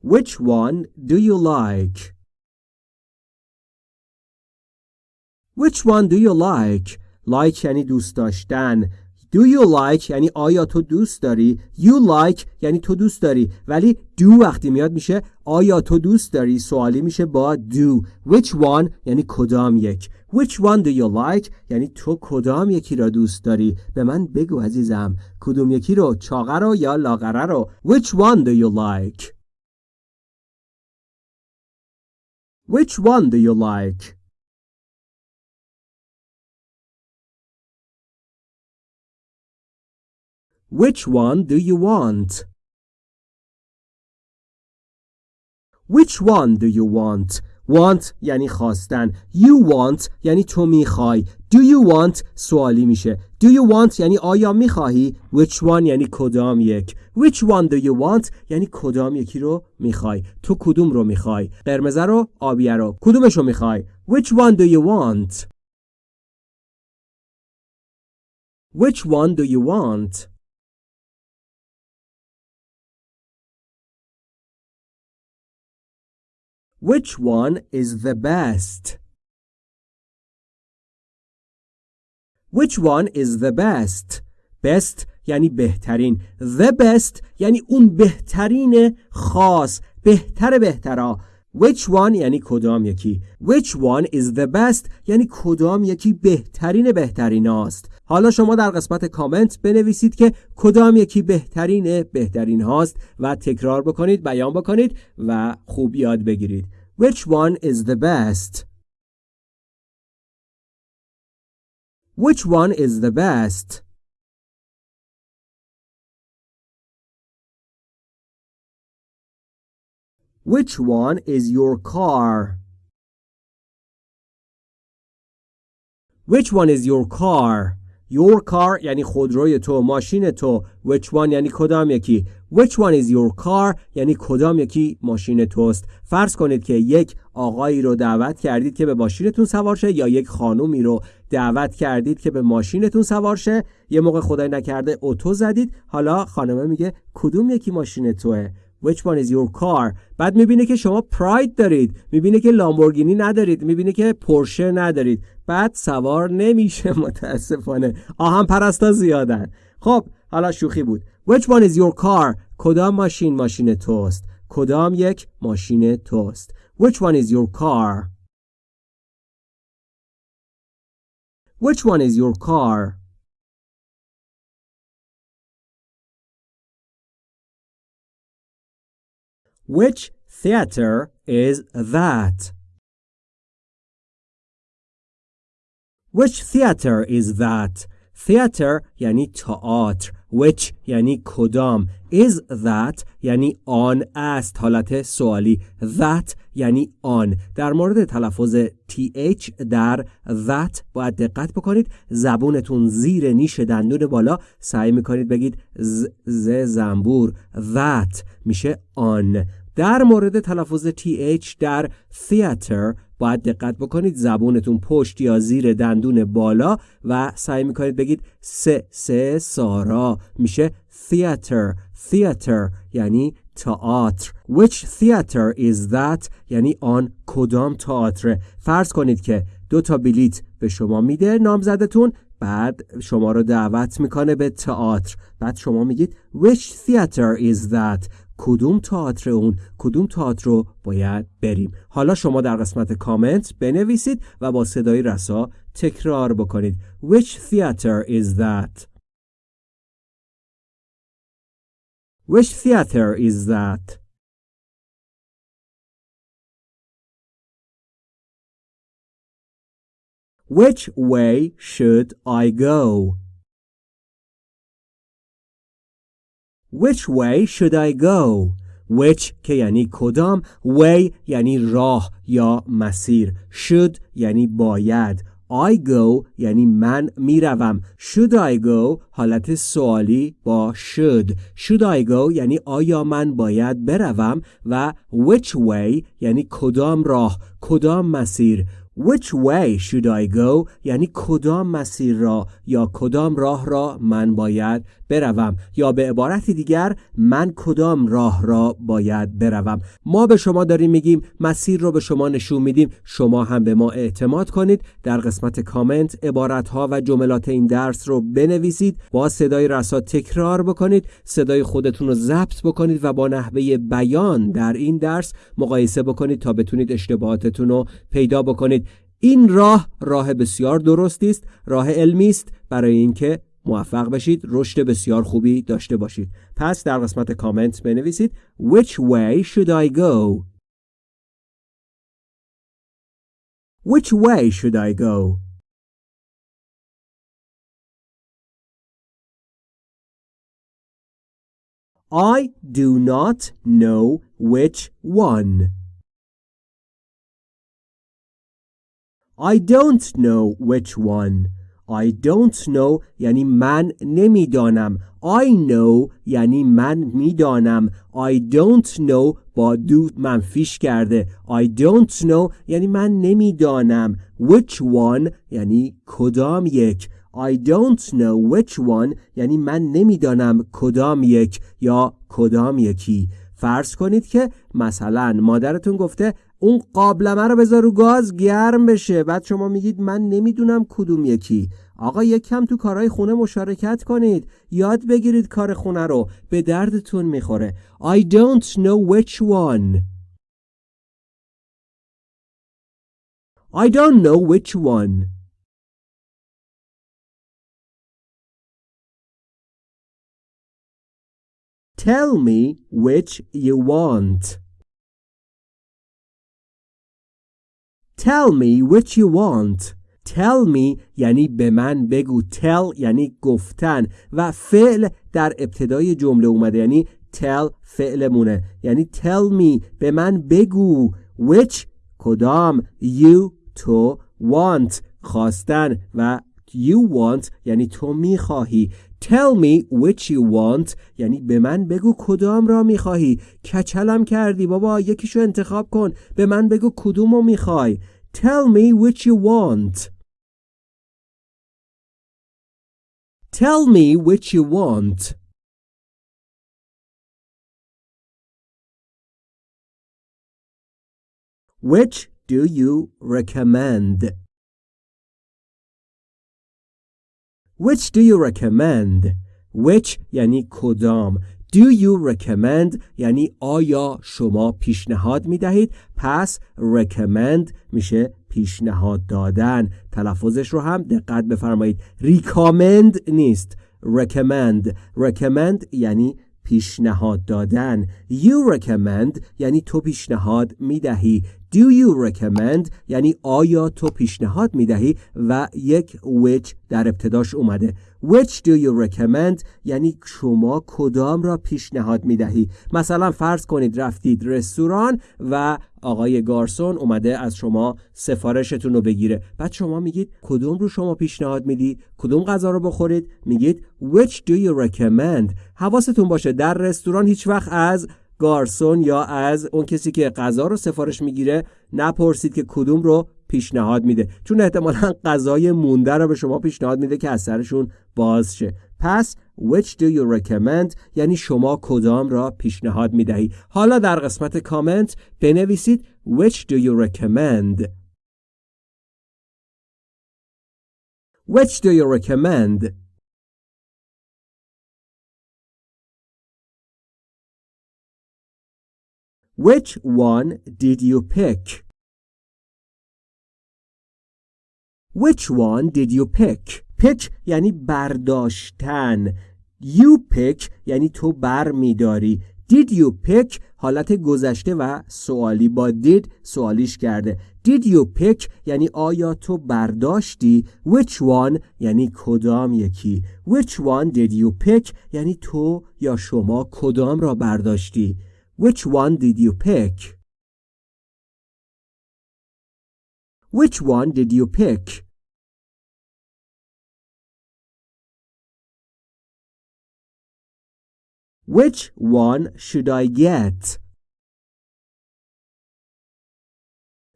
Speaker 1: Which one do you like? Which one do you like? Like یعنی دوست داشتن Do you like یعنی آیا تو دوست داری؟ You like یعنی تو دوست داری. ولی do وقتی میاد میشه آیا تو دوست داری؟ سوالی میشه با do. Which one یعنی کدام یک؟ Which one do you like یعنی تو کدام یکی را دوست داری؟ به من بگو عزیزم. کدوم یکی رو؟ چاقه رو یا لاغره رو؟ Which one do you like? Which one do you like? Which one do you want? Which one do you want? Want یعنی خواستن You want یعنی تو می‌خوای Do you want سوالی میشه Do you want یعنی آیا می‌خواهی Which one یعنی کدام یک Which one do you want یعنی کدام یکی رو می‌خوای تو کدوم رو می‌خوای قرمزه رو آبیه رو کدومش رو می‌خوای Which one do you want Which one do you want Which one is the best? Which one is the best? Best یعنی بهترین. The best یعنی اون بهترین خاص. بهتر بهترا. Which one یعنی کدام یکی؟ Which one is the best یعنی کدام یکی بهترین بهترین است حالا شما در قسمت کامنت بنویسید که کدام یکی بهترین بهترین هاست و تکرار بکنید بیان بکنید و خوب یاد بگیرید Which one is the best Which one is the best Which one is your car? Which one is your car? Your car یعنی خودروی تو ماشین تو. Which one یعنی کدام یکی. Which one is your car یعنی کدام یکی ماشین توست. فرض کنید که یک آقایی رو دعوت کردید که به ماشینتون سوار شه یا یک خانومی رو دعوت کردید که به ماشینتون سوار شه. یه موقع خدای نکرده اتو زدید. حالا خانمه میگه کدوم یکی ماشین توه؟ Which one is your car بعد می‌بینه که شما پراید دارید. می‌بینه که لامبورگینی ندارید. می‌بینه که پورشه ندارید. بعد سوار نمیشه متاسفانه. آهن پرستا زیادن. خب حالا شوخی بود. Which one is your car? کدام ماشین ماشین توست؟ کدام یک ماشین توست؟ Which one is your car? Which one is your car? Which theater is that? Which theater is that? Theater یعنی تئاتر. Which یعنی کدام؟ Is that یعنی آن است. حالت سوالی. That یعنی آن. در مورد تلفظ th در that باید دقت بکنید. زبونتون زیر نیش دندون بالا. سعی می‌کنید بگید ز, ز زنبور. That میشه آن. در مورد تلفظ th در theater باید دقت بکنید. زبونتون پشت یا زیر دندون بالا و سعی می‌کنید بگید سه سه سارا میشه theater. Theater یعنی تئاتر. Which theater is that? یعنی آن کدام تئاتر فرض کنید که دو تا بلیت به شما میده نامزدتون بعد شما رو دعوت می‌کنه به تئاتر. بعد شما میگید which theater is that? کدوم تئاتر اون کدوم تئاتر رو باید بریم حالا شما در قسمت کامنت بنویسید و با صدای رسا تکرار بکنید Which theater is that? Which theater is that? Which way should I go? Which way should I go? Which که یعنی کدام? Way یعنی راه یا مسیر. Should یعنی باید. I go یعنی من می‌روم. Should I go? حالت سوالی با should. Should I go یعنی آیا من باید بروم؟ و which way یعنی کدام راه کدام مسیر. Which way should I go? یعنی کدام مسیر را یا کدام راه را من باید بروم یا به عبارت دیگر من کدام راه را باید بروم. ما به شما داریم میگیم مسیر رو به شما نشون میدیم. شما هم به ما اعتماد کنید. در قسمت کامنت عبارت ها و جملات این درس رو بنویسید. با صدای رسا تکرار بکنید. صدای خودتون رو ضبط بکنید و با نحوه بیان در این درس مقایسه بکنید تا بتونید اشتباهاتتون رو پیدا بکنید. این راه راه بسیار درستی است. راه علمی است. برای اینکه موفق بشید رشد بسیار خوبی داشته باشید پس در قسمت کامنت بنویسید Which way should I go? Which way should I go? I do not know which one. I don't know which one. I don't know یعنی من نمی‌دانم. I know یعنی من می‌دانم. I don't know با دو منفیش کرده. I don't know یعنی من نمی‌دانم. Which one یعنی کدام یک؟ I don't know which one یعنی من نمی‌دانم کدام یک یا کدام یکی. فرض کنید که مثلا مادرتون گفته اون قابلمه رو بذار رو گاز گرم بشه. بعد شما میگید من نمی‌دونم کدوم یکی. آقا یک کم تو کارهای خونه مشارکت کنید. یاد بگیرید کار خونه رو. به دردتون می‌خوره. I don't know which one. I don't know which one. Tell me which you want. Tell me which you want. Tell me یعنی به من بگو. Tell یعنی گفتن. و فعل در ابتدای جمله اومده. یعنی tell فعلمونه. یعنی tell me به من بگو. Which کدام you تو want خواستن. و you want یعنی تو می‌خواهی. Tell me which you want یعنی به من بگو کدام را می‌خواهی کچلم کردی بابا یکیشو انتخاب کن به من بگو کدومو می‌خوای Tell me which you want Tell me which you want Which do you recommend? Which do you recommend? Which یعنی کدام? Do you recommend یعنی آیا شما پیشنهاد می دهید پس recommend میشه پیشنهاد دادن. تلفظش رو هم دقت بفرمایید. Recommend نیست. Recommend. Recommend یعنی پیشنهاد دادن. You recommend یعنی تو پیشنهاد می دهی Do you recommend یعنی آیا تو پیشنهاد می دهی و یک which در ابتداش اومده. Which do you recommend یعنی شما کدام را پیشنهاد می دهی مثلا فرض کنید رفتید رستوران و آقای گارسون اومده از شما سفارشتون رو بگیره. بعد شما میگید کدوم رو شما پیشنهاد میدی؟ کدوم غذا رو بخورید؟ میگید which do you recommend حواستون باشه در رستوران هیچ وقت از گارسون یا از اون کسی که غذا رو سفارش می‌گیره نپرسید که کدوم رو پیشنهاد میده. چون احتمالا غذای مونده رو به شما پیشنهاد میده که از سرشون باز شه. پس which do you recommend یعنی شما کدام را پیشنهاد می‌دهی. حالا در قسمت کامنت بنویسید which do you recommend. Which do you recommend? Which one did you pick? Which one did you pick? Pick یعنی برداشتن. You pick یعنی تو بر میداری. Did you pick حالت گذشته و سوالی با did سوالیش کرده. Did you pick یعنی آیا تو برداشتی؟ Which one یعنی کدام یکی. Which one did you pick یعنی تو یا شما کدام را برداشتی؟ Which one did you pick? Which one did you pick? Which one should I get?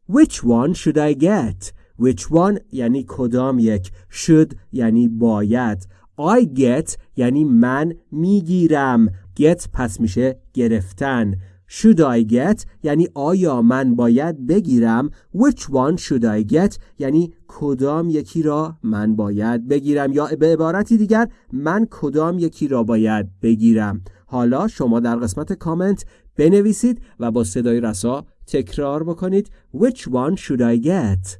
Speaker 1: Which one should I get? Which one یعنی کدام یک should یعنی باید I get یعنی من میگیرم get پس میشه گرفتن. Should I get یعنی آیا من باید بگیرم؟ Which one should I get یعنی کدام یکی را من باید بگیرم؟ یا به عبارتی دیگر من کدام یکی را باید بگیرم؟ حالا شما در قسمت کامنت بنویسید و با صدای رسا تکرار بکنید. Which one should I get?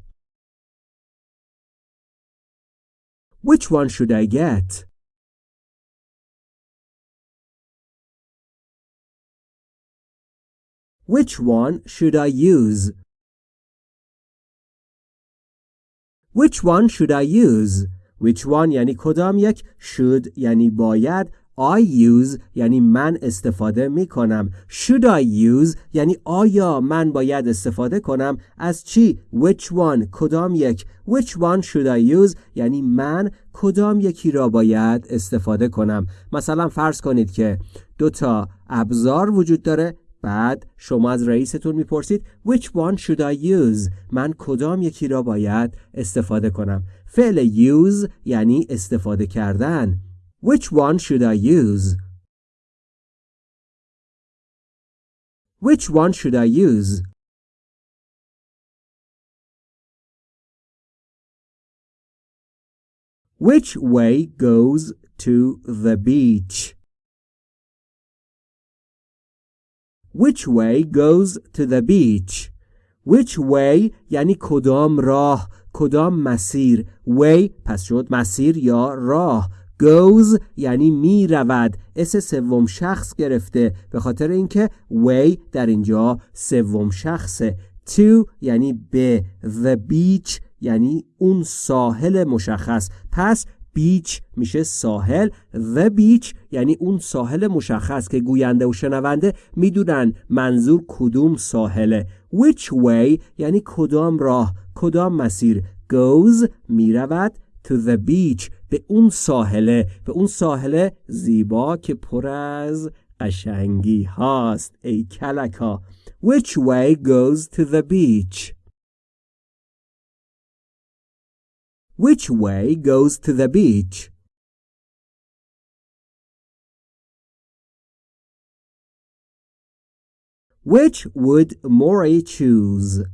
Speaker 1: Which one should I get? Which one should I use? Which one should I use? Which one یعنی کدام یک؟ Should یعنی باید. I use یعنی من استفاده می کنم Should I use یعنی آیا من باید استفاده کنم؟ از چی؟ Which one کدام یک؟ Which one should I use یعنی من کدام یکی را باید استفاده کنم؟ مثلا فرض کنید که دو تا ابزار وجود داره. بعد شما از رئیستون می‌پرسید Which one should I use? من کدام یکی را باید استفاده کنم فعل use یعنی استفاده کردن Which one should I use? Which one should I use? Which way goes to the beach? Which way goes to the beach? Which way یعنی کدام راه؟ کدام مسیر؟ Way پس شد مسیر یا راه. Goes یعنی می رود اس سوم شخص گرفته. به خاطر اینکه way در اینجا سوم شخصه. To یعنی به. The beach یعنی اون ساحل مشخص. پس بیچ میشه ساحل. The beach یعنی اون ساحل مشخص که گوینده و شنونده می‌دونن منظور کدوم ساحله. Which way یعنی کدام راه کدام مسیر goes می‌رود to the beach به اون ساحله. به اون ساحله زیبا که پر از قشنگی هاست ای کلکا. Which way goes to the beach Which way goes to the beach? Which would Maury choose?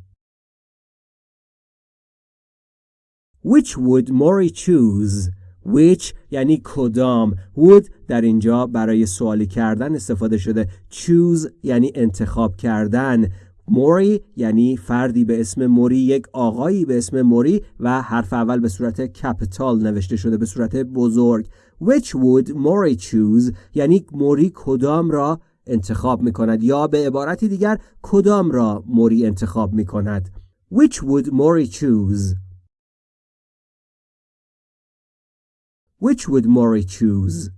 Speaker 1: Which would Maury choose? Which یعنی کدام would در اینجا برای سوالی کردن استفاده شده choose یعنی انتخاب کردن موری یعنی فردی به اسم موری یک آقایی به اسم موری و حرف اول به صورت کپیتال نوشته شده به صورت بزرگ. Which would Mori choose یعنی موری کدام را انتخاب می کند یا به عبارتی دیگر کدام را موری انتخاب می کند which would Mori choose? Which would Mori choose?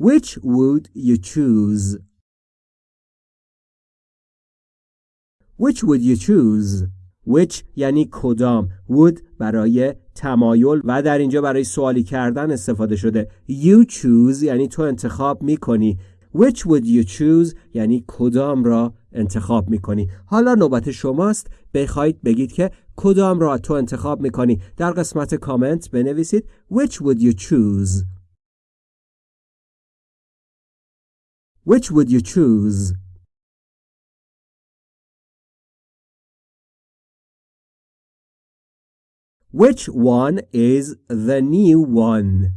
Speaker 1: Which would you choose? Which would you choose? Which یعنی کدام would برای تمایل و در اینجا برای سوالی کردن استفاده شده. You choose یعنی تو انتخاب می کنی Which would you choose یعنی کدام را انتخاب می کنی حالا نوبت شماست. بخواید بگید که کدام را تو انتخاب می کنی در قسمت کامنت بنویسید. Which would you choose? Which would you choose? Which one is the new one?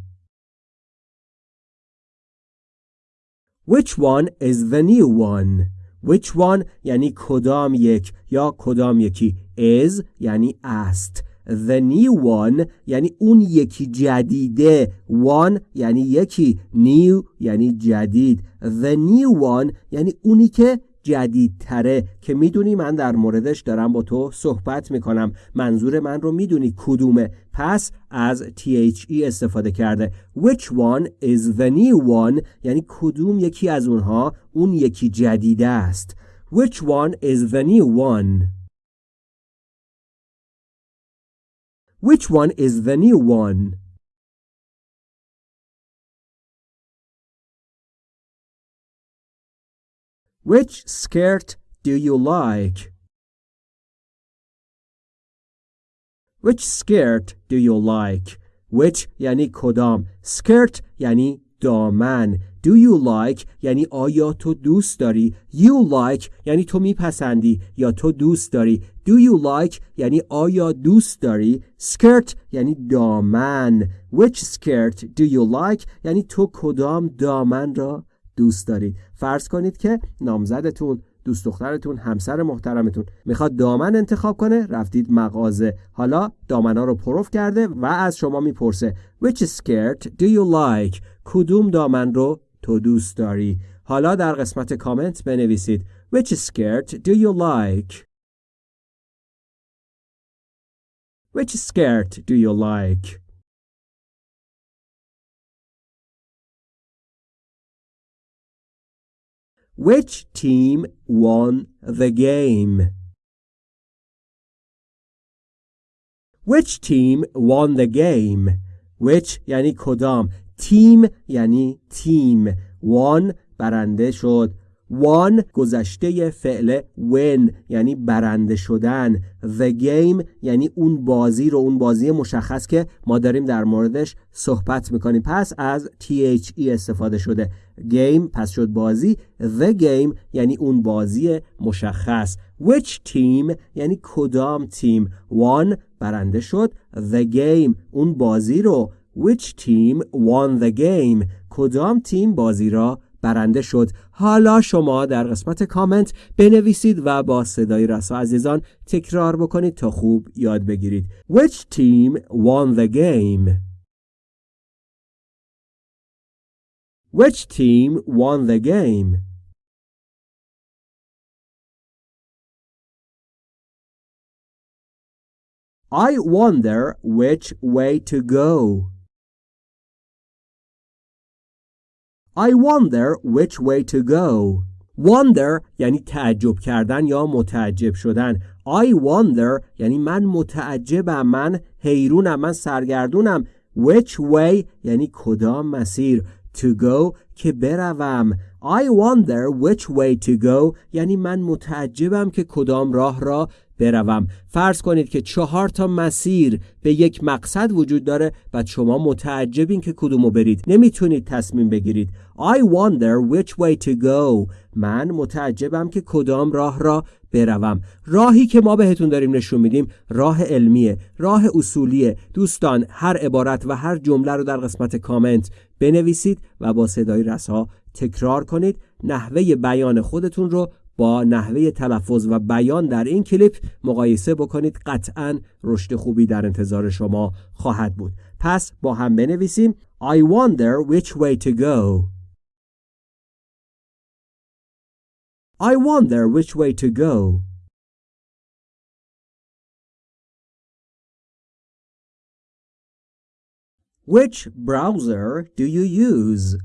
Speaker 1: Which one is the new one? Which one یعنی کدام یک یا کدام یکی is یعنی است The new one یعنی اون یکی جدیده. One یعنی یکی new یعنی جدید. The new one یعنی اونی که جدیدتره. که می‌دونی من در موردش دارم با تو صحبت می‌کنم. منظور من رو می‌دونی کدومه. پس از THE استفاده کرده. Which one is the new one یعنی کدوم یکی از اونها اون یکی جدیده است. Which one is the new one Which one is the new one? Which skirt do you like? Which skirt do you like? Which یعنی کدام skirt یعنی دامن Do you like? یعنی آیا تو دوست داری؟ You like یعنی تو میپسندی یا تو دوست داری؟ Do you like یعنی آیا دوست داری؟ Skirt یعنی دامن. Which skirt do you like یعنی تو کدام دامن را دوست دارید فرض کنید که نامزدتون دوست دخترتون همسر محترمتون می‌خواد دامن انتخاب کنه رفتید مغازه. حالا دامنا رو پروف کرده و از شما می‌پرسه. Which skirt do you like کدوم دامن رو تو دوست داری حالا در قسمت کامنت بنویسید Which skirt do you like Which skirt do you like Which team won the game? Which team won the game? Which یعنی کدام تیم یعنی تیم. won برنده شد. won گذشته فعل win یعنی برنده شدن. The game یعنی اون بازی رو اون بازی مشخص که ما داریم در موردش صحبت می‌کنیم. پس از THE استفاده شده. Game پس شد بازی. The game یعنی اون بازی مشخص. Which team یعنی کدام تیم؟ won برنده شد. The game اون بازی رو. Which team won the game کدام تیم بازی را برنده شد حالا شما در قسمت کامنت بنویسید و با صدای رسا عزیزان تکرار بکنید تا خوب یاد بگیرید Which team won the game? Which team won the game? I wonder which way to go. I wonder which way to go. Wonder یعنی تعجب کردن یا متعجب شدن. I wonder یعنی من متعجبم من حیرونم من سرگردونم. Which way یعنی کدام مسیر. To go که بروم. I wonder which way to go یعنی من متعجبم که کدام راه را بروم. فرض کنید که چهار تا مسیر به یک مقصد وجود داره و شما متعجبین که کدومو برید. نمی‌تونید تصمیم بگیرید. I wonder which way to go. من متعجبم که کدام راه را بروم. راهی که ما بهتون داریم نشون میدیم راه علمیه راه اصولیه. دوستان هر عبارت و هر جمله رو در قسمت کامنت بنویسید و با صدای رسا تکرار کنید. نحوه بیان خودتون رو با نحوه تلفظ و بیان در این کلیپ مقایسه بکنید قطعا رشد خوبی در انتظار شما خواهد بود. پس با هم بنویسیم. I wonder which way to go. I wonder which way to go. Which browser do you use?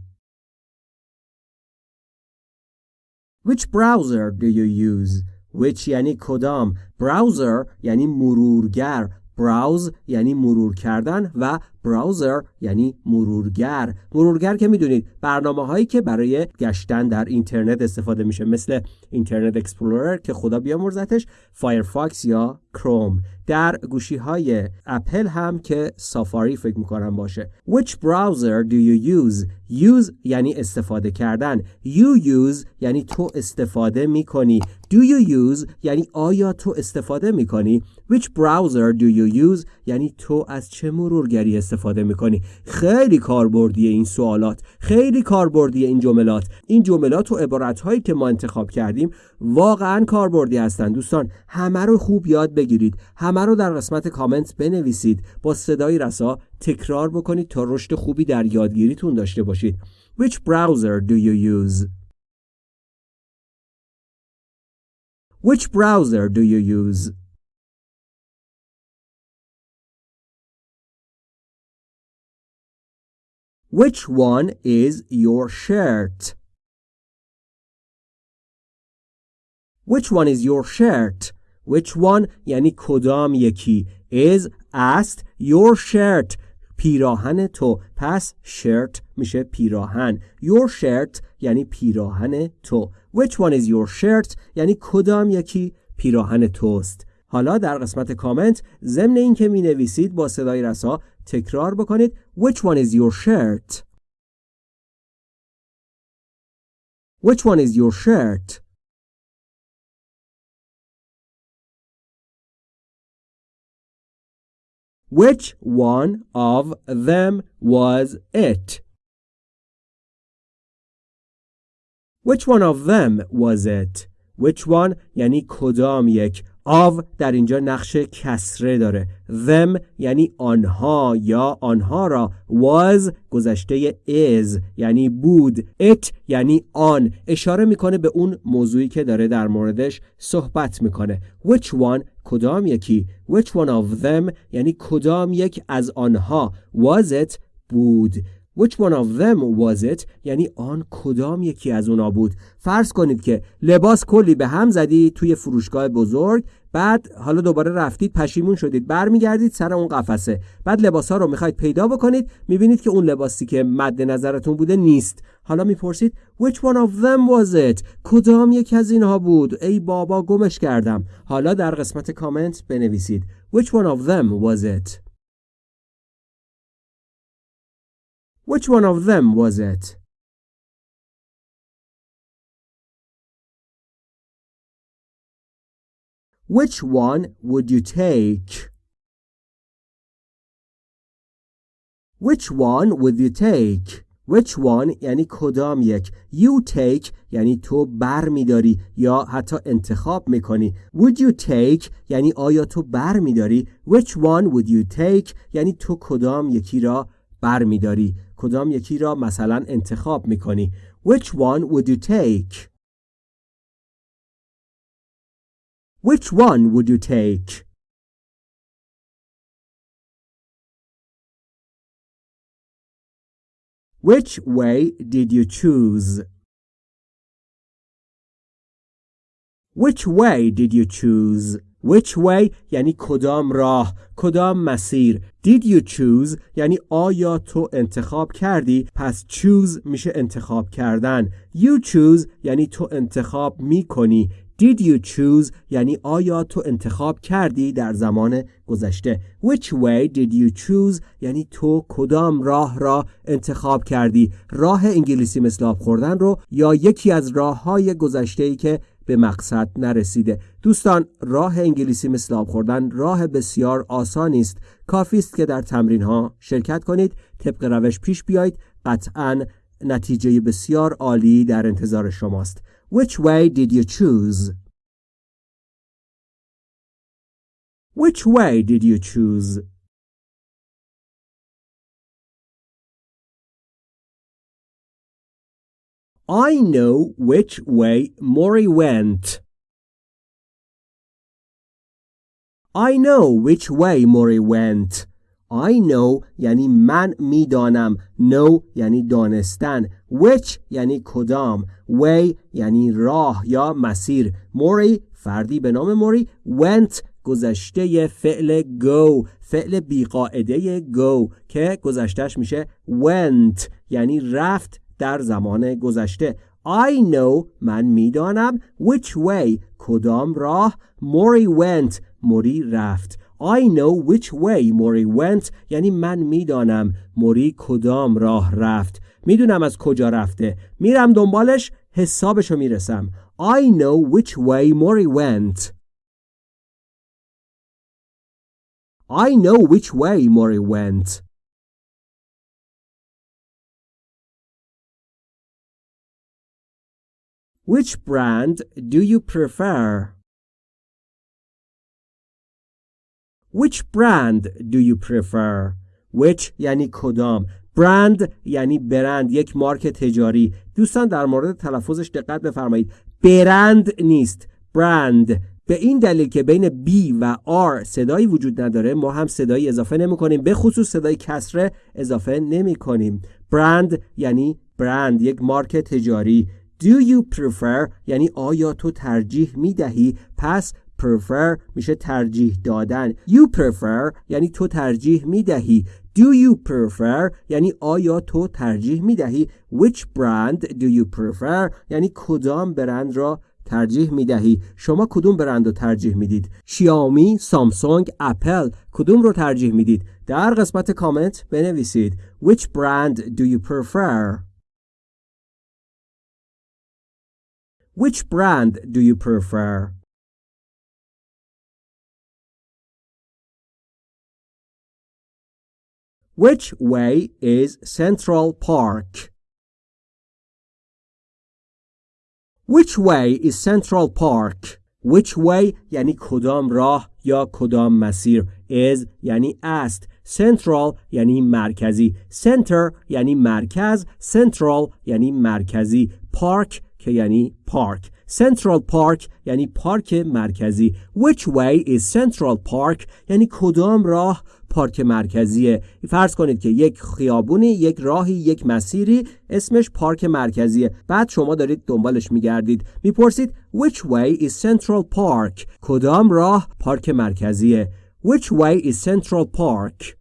Speaker 1: Which browser do you use? Which یعنی کدام Browser یعنی مرورگر Browse یعنی مرور کردن و براوزر یعنی مرورگر. مرورگر که می‌دونید برنامه هایی که برای گشتن در اینترنت استفاده میشه مثل Internet Explorer که خدا بیامرزتش Firefox یا کروم. در گوشی های اپل هم که Safari فکر می‌کنم باشه. Which browser do you use? Use یعنی استفاده کردن. You use یعنی تو استفاده می‌کنی. Do you use یعنی آیا تو استفاده می‌کنی؟ Which browser do you use یعنی تو از چه مرورگری استفاده می‌کنی؟ خیلی کاربردی این سوالات خیلی کاربردی این جملات. این جملات و عبارت هایی که ما انتخاب کردیم واقعا کاربردی هستند دوستان همه رو خوب یاد بگیرید. همه رو در قسمت کامنت بنویسید. با صدای رسا تکرار بکنید تا رشد خوبی در یادگیریتون داشته باشید. Which browser do you use? Which browser do you use? Which one is your shirt? Which one is your shirt? Which one یعنی کدام یکی is است your shirt. پیراهن تو. پس shirt میشه پیراهن. Your shirt یعنی پیراهن تو. Which one is your shirt? یعنی کدام یکی پیراهن توست. حالا در قسمت کامنت ضمن این که می نویسید با صدای رسا تکرار بکنید Which one is your shirt? Which one is your shirt? Which one of them was it? Which one of them was it? Which one یعنی کدام یک of در اینجا نقش کسره داره. Them یعنی آنها یا آنها را. Was گذشته is یعنی بود. It یعنی آن. اشاره می‌کنه به اون موضوعی که داره در موردش صحبت می‌کنه. Which one کدام یکی؟ Which one of them یعنی کدام یک از آنها؟ Was it بود. Which one of them was it? یعنی آن کدام یکی از اونا بود. فرض کنید که لباس کلی به هم زدی توی فروشگاه بزرگ بعد حالا دوباره رفتید پشیمون شدید. برمیگردید سر اون قفسه. بعد لباس ها رو می‌خواید پیدا بکنید. می‌بینید که اون لباسی که مد نظرتون بوده نیست. حالا می‌پرسید which one of them was it? کدام یکی از اینها بود؟ ای بابا گمش کردم. حالا در قسمت کامنت بنویسید. Which one of them was it? Which one of them was it? Which one would you take? Which one would you take? Which one یعنی کدام یک You take یعنی تو بر میداری یا حتی انتخاب می‌کنی Would you take یعنی آیا تو بر میداری Which one would you take یعنی تو کدام یکی را بر میداری کدام یکی را مثلا انتخاب می‌کنی Which one would you take Which one would you take Which way did you choose? Which way did you choose? Which way یعنی کدام راه کدام مسیر Did you choose یعنی آیا تو انتخاب کردی پس choose میشه انتخاب کردن You choose یعنی تو انتخاب میکنی Did you choose یعنی آیا تو انتخاب کردی در زمان گذشته؟ Which way did you choose یعنی تو کدام راه را انتخاب کردی؟ راه انگلیسی مثل آب خوردن رو یا یکی از راه های گذشته ای که به مقصد نرسیده؟ دوستان راه انگلیسی مثل آب خوردن راه بسیار آسانی است. کافی است که در تمرین ها شرکت کنید طبق روش پیش بیایید. قطعا نتیجه بسیار عالی در انتظار شماست. Which way did you choose? Which way did you choose? I know which way Maury went. I know which way Maury went. I know یعنی من می‌دانم. Know یعنی دانستن. Which یعنی کدام. Way یعنی راه یا مسیر. موری فردی به نام موری went گذشته فعل go. فعل بیقاعده go. که گذشتهش میشه went. یعنی رفت در زمان گذشته. I know من می‌دانم. Which way کدام راه؟ موری went. موری رفت. I know which way Mori went یعنی من میدانم موری کدام راه رفت میدونم از کجا رفته میرم دنبالش حسابشو میرسم I know which way Mori went I know which way Mori went Which brand do you prefer? Which brand do you prefer? Which یعنی کدام؟ برند یعنی برند یک مارک تجاری. دوستان در مورد تلفظش دقت بفرمایید. برند نیست. برند به این دلیل که بین B و R صدایی وجود نداره ما هم صدایی اضافه نمی کنیم. به خصوص صدای کسره اضافه نمی کنیم. برند یعنی برند یک مارک تجاری. Do you prefer یعنی آیا تو ترجیح می دهی؟ پس prefer میشه ترجیح دادن. You prefer یعنی تو ترجیح می دهی do you prefer یعنی آیا تو ترجیح می دهی which brand do you prefer یعنی کدام برند را ترجیح می دهی شما کدوم برند رو ترجیح می‌دید؟ شیائومی سامسونگ اپل کدوم رو ترجیح می‌دید؟ در قسمت کامنت بنویسید. Which brand do you prefer? Which brand do you prefer? Which way is Central Park? Which way is Central Park? Which way یعنی کدام راه یا کدام مسیر is یعنی است Central یعنی مرکزی Center یعنی مرکز Central یعنی مرکزی Park که یعنی پارک Central Park یعنی پارک مرکزی. Which way is Central Park? یعنی کدام راه پارک مرکزیه؟ فرض کنید که یک خیابونی یک راهی یک مسیری اسمش پارک مرکزیه. بعد شما دارید دنبالش میگردید. می‌پرسید Which way is Central Park? کدام راه پارک مرکزیه؟ Which way is Central Park?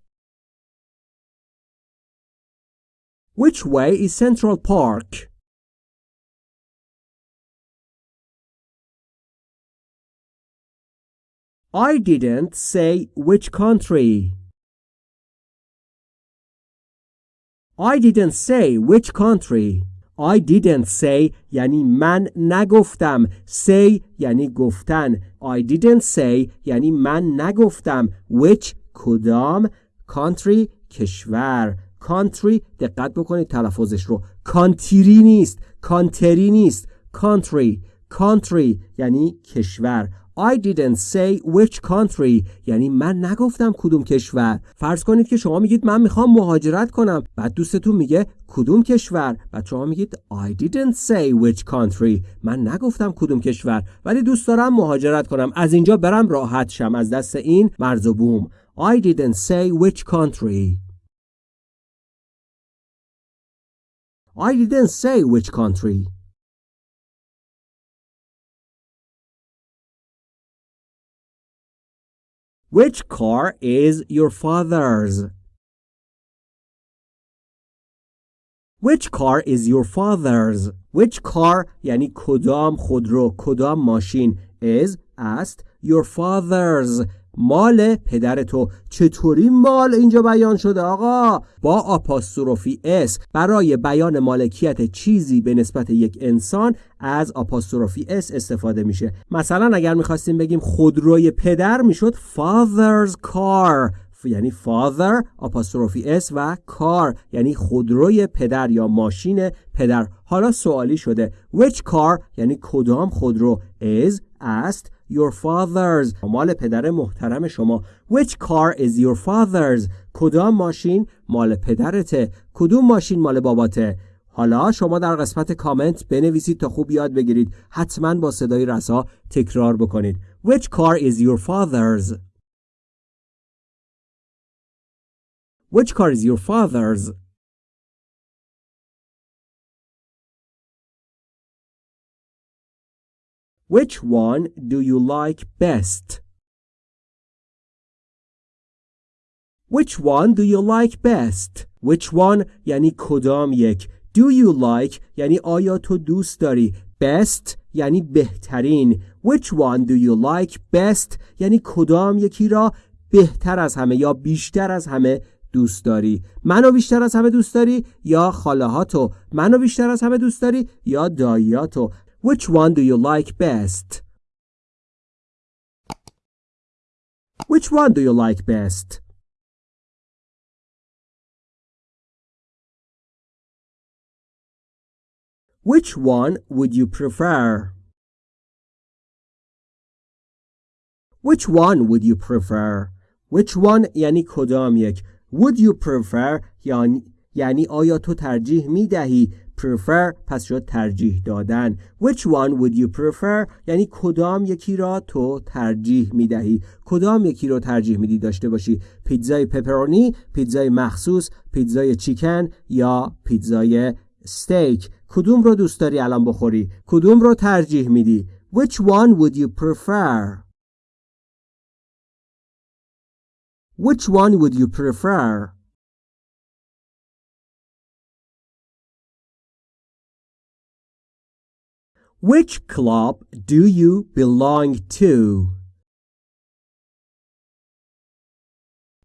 Speaker 1: Which way is Central Park? I didn't say which country. I didn't say which country. I didn't say یعنی من نگفتم say یعنی گفتن I didn't say یعنی من نگفتم which کدام country کشور country دقت بکنید تلفظش رو کانتری نیست کانتری نیست country country یعنی کشور I didn't say which country. یعنی من نگفتم کدوم کشور. فرض کنید که شما میگید من می‌خوام مهاجرت کنم. بعد دوستتون میگه کدوم کشور. بعد شما میگید I didn't say which country. من نگفتم کدوم کشور. ولی دوست دارم مهاجرت کنم. از اینجا برم راحت شم. از دست این مرز و بوم. I didn't say which country. I didn't say which country. Which car is your father's? Which car is your father's? Which car یعنی کدام خودرو کدام ماشین is است your father's مال پدر تو. چطوری مال اینجا بیان شده آقا؟ با apostrophe s برای بیان مالکیت چیزی به نسبت یک انسان از apostrophe s استفاده میشه. مثلا اگر می‌خواستیم بگیم خودروی پدر می‌شد father's car یعنی father apostrophe s و car یعنی خودروی پدر یا ماشین پدر. حالا سوالی شده which car یعنی کدام خودرو is است؟ Your father's. مال پدر محترم شما. Which car is your father's? کدام ماشین مال پدرته؟ کدوم ماشین مال باباته؟ حالا شما در قسمت کامنت بنویسید تا خوب یاد بگیرید. حتما با صدای رسا تکرار بکنید. Which car is your father's? Which car is your father's? Which one do you like best? Which one do you like best? Which one یعنی کدام یک؟ Do you like یعنی آیا تو دوست داری؟ Best یعنی بهترین. Which one do you like best? یعنی کدام یکی را بهتر از همه یا بیشتر از همه دوست داری؟ منو بیشتر از همه دوست داری یا خاله هاتو منو بیشتر از همه دوست داری یا داییاتو؟ Which one do you like best? Which one do you like best? Which one would you prefer? Which one would you prefer? Which one یعنی کدام یک Would you prefer یعنی یعنی آیا تو ترجیح می دهی prefer پس شد ترجیح دادن. Which one would you prefer? یعنی کدام یکی را تو ترجیح می دهی کدام یکی را ترجیح میدی داشته باشی؟ پیتزای پپرونی پیتزای مخصوص پیتزای چیکن یا پیتزای استیک کدوم رو دوست داری الان بخوری؟ کدوم رو ترجیح میدی؟ Which one would you prefer? Which one would you prefer? Which club do you belong to?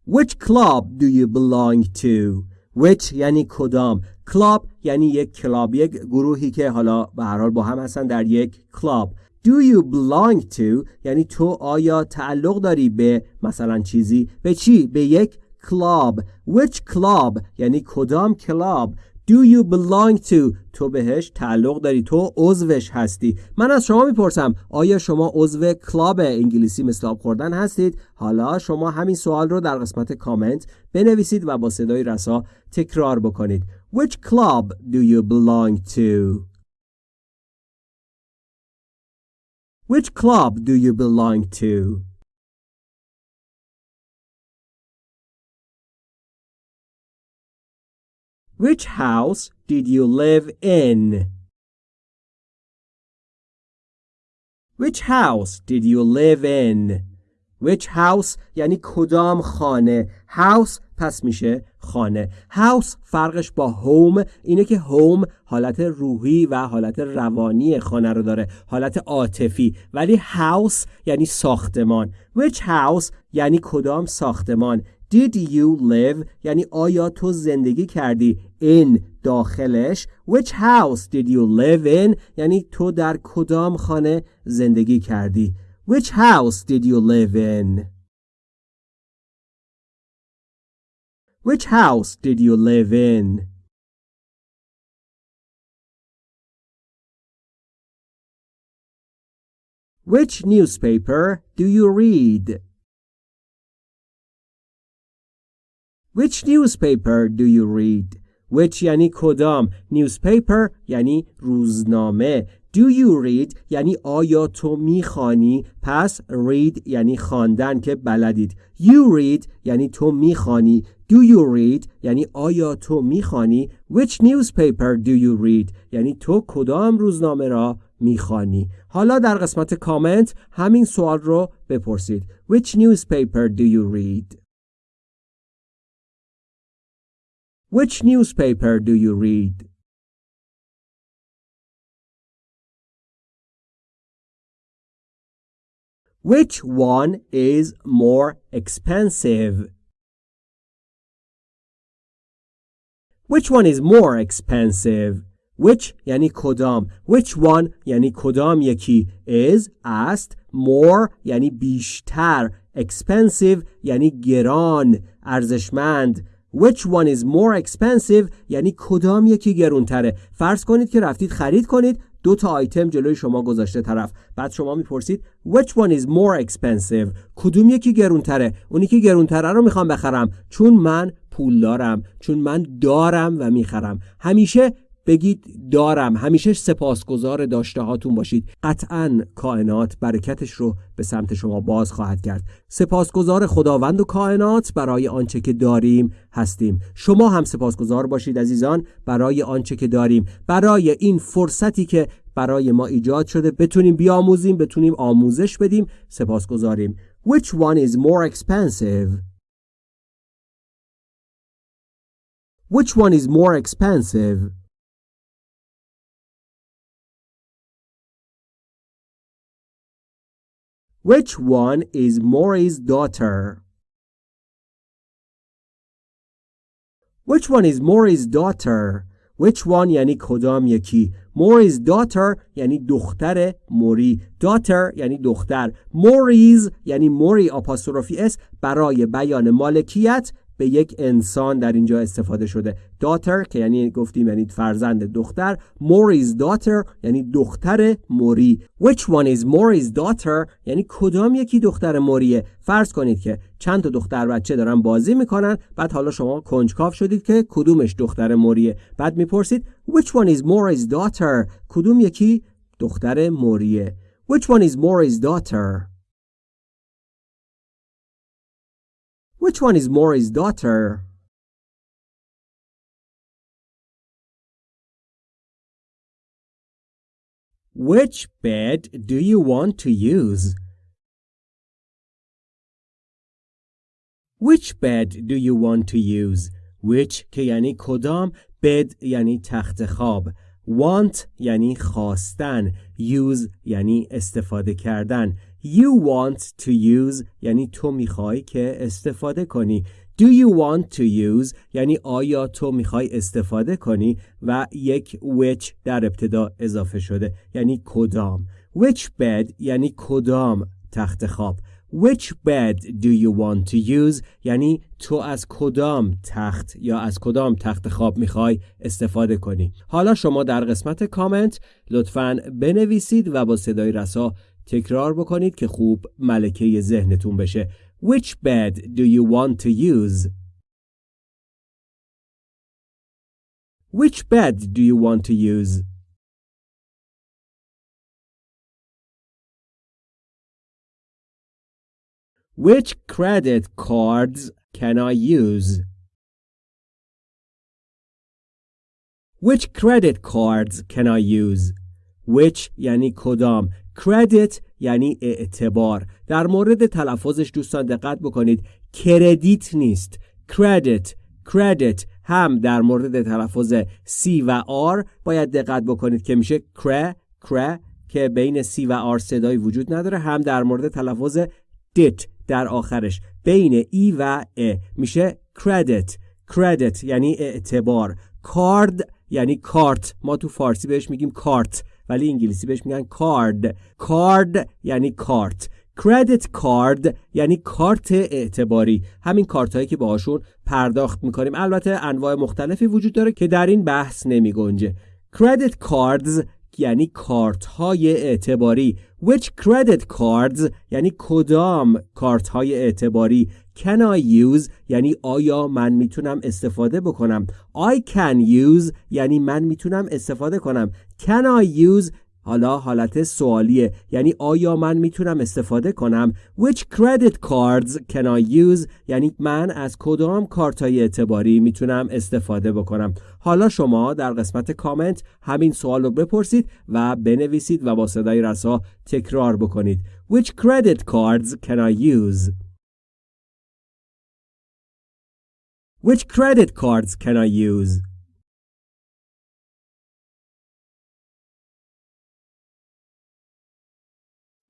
Speaker 1: Which club do you belong to? Which یعنی کدام؟ Club یعنی یک کلاب یک گروهی که حالا به هر حال با هم هستن در یک کلاب Do you belong to یعنی تو آیا تعلق داری به مثلا چیزی؟ به چی؟ به یک club Which club یعنی کدام club Do you belong to? تو بهش تعلق داری. تو عضوش هستی. من از شما می‌پرسم آیا شما عضو club انگلیسی مثل آب خوردن هستید؟ حالا شما همین سوال رو در قسمت کامنت بنویسید و با صدای رسا تکرار بکنید. Which club do you belong to? Which club do you belong to? Which house did you live in? Which house did you live in? Which house یعنی کدام خانه؟ House پس میشه خانه. House فرقش با home اینه که home حالت روحی و حالت روانی خانه رو داره حالت عاطفی. ولی house یعنی ساختمان. Which house یعنی کدام ساختمان؟ Did you live یعنی آیا تو زندگی کردی in داخلش Which house did you live in یعنی تو در کدام خانه زندگی کردی Which house did you live in Which house did you live in Which newspaper do you read? Which newspaper do you read? Which یعنی کدام newspaper یعنی روزنامه؟ Do you read یعنی آیا تو می‌خوانی؟ پس read یعنی خواندن که بلدید. You read یعنی تو می‌خوانی. Do you read یعنی آیا تو می‌خوانی؟ Which newspaper do you read? یعنی تو کدام روزنامه را می‌خوانی؟ حالا در قسمت کامنت همین سوال رو بپرسید. Which newspaper do you read? Which newspaper do you read Which one is more expensive? Which one is more expensive? which یعنی کدام which one یعنی کدام یکی is است more یعنی بیشتر expensive یعنی گران ارزشمند Which one is more expensive? یعنی کدام یکی گرونتره؟ فرض کنید که رفتید خرید کنید دو تا آیتم جلوی شما گذاشته طرف. بعد شما می‌پرسید which one is more expensive? کدوم یکی گرونتره؟ اونی که گرونتره رو می‌خوام بخرم. چون من پول دارم چون من دارم و می‌خرم. همیشه بگید دارم. همیشه سپاسگزار داشته هاتون باشید. قطعا کائنات برکتش رو به سمت شما باز خواهد کرد. سپاسگزار خداوند و کائنات برای آنچه که داریم هستیم. شما هم سپاسگزار باشید عزیزان برای آنچه که داریم. برای این فرصتی که برای ما ایجاد شده بتونیم بیاموزیم بتونیم آموزش بدیم سپاسگزاریم. Which one is more expensive? Which one is more expensive? Which one is Maury's daughter? Which one is Maury's daughter? Which one یعنی کدام یکی Maury's daughter یعنی دختر موری daughter یعنی دختر Maury's یعنی موری آپاستروفی اس برای بیان مالکیت به یک انسان در اینجا استفاده شده. Daughter که یعنی گفتیم یعنی فرزند دختر. موریز daughter یعنی دختر موری. Which one is موریز daughter? یعنی کدام یکی دختر موریه؟ فرض کنید که چند تا دختر بچه دارن بازی می‌کنن بعد حالا شما کنجکاف شدید که کدومش دختر موریه. بعد می‌پرسید which one is موریز daughter? کدوم یکی دختر موریه؟ Which one is موریز daughter? Which one is Maury's daughter? Which bed do you want to use? Which bed do you want to use? Which که یعنی کدام bed یعنی تخت خواب want یعنی خواستن use یعنی استفاده کردن You want to use یعنی تو می‌خوای که استفاده کنی. Do you want to use یعنی آیا تو می‌خوای استفاده کنی؟ و یک which در ابتدا اضافه شده یعنی کدام. Which bed یعنی کدام تخت خواب. Which bed do you want to use یعنی تو از کدام تخت یا از کدام تخت خواب می‌خوای استفاده کنی. حالا شما در قسمت کامنت لطفا بنویسید و با صدای رسا تکرار بکنید که خوب ملکه ذهنتون بشه Which bed do you want to use? Which bed do you want to use? Which credit cards can I use? Which credit cards can I use? Which یعنی کدام. Credit یعنی اعتبار. در مورد تلفظش دوستان دقت بکنید. کردیت نیست. Credit credit. هم در مورد تلفظ C و R باید دقت بکنید که میشه کره کره که بین C و R صدایی وجود نداره. هم در مورد تلفظ dit در آخرش. بین ای و ا میشه credit. Credit یعنی اعتبار. کارد یعنی کارت. ما تو فارسی بهش میگیم کارت. ولی انگلیسی بهش میگن کارد. کارد یعنی کارت. کردیت کارد یعنی کارت اعتباری. همین کارت هایی که باهاشون پرداخت می‌کنیم. البته انواع مختلفی وجود داره که در این بحث نمی گنجه کردیت کاردز یعنی کارت های اعتباری. Which credit cards یعنی کدام کارت های اعتباری? Can I use یعنی آیا من می‌تونم استفاده بکنم. I can use یعنی من می‌تونم استفاده کنم. Can I use حالا حالت سوالیه. یعنی آیا من می‌تونم استفاده کنم؟ Which credit cards can I use? یعنی من از کدام کارتای اعتباری می‌تونم استفاده بکنم؟ حالا شما در قسمت کامنت همین سوال رو بپرسید و بنویسید و با صدای رسا تکرار بکنید. Which credit cards can I use? Which credit cards can I use?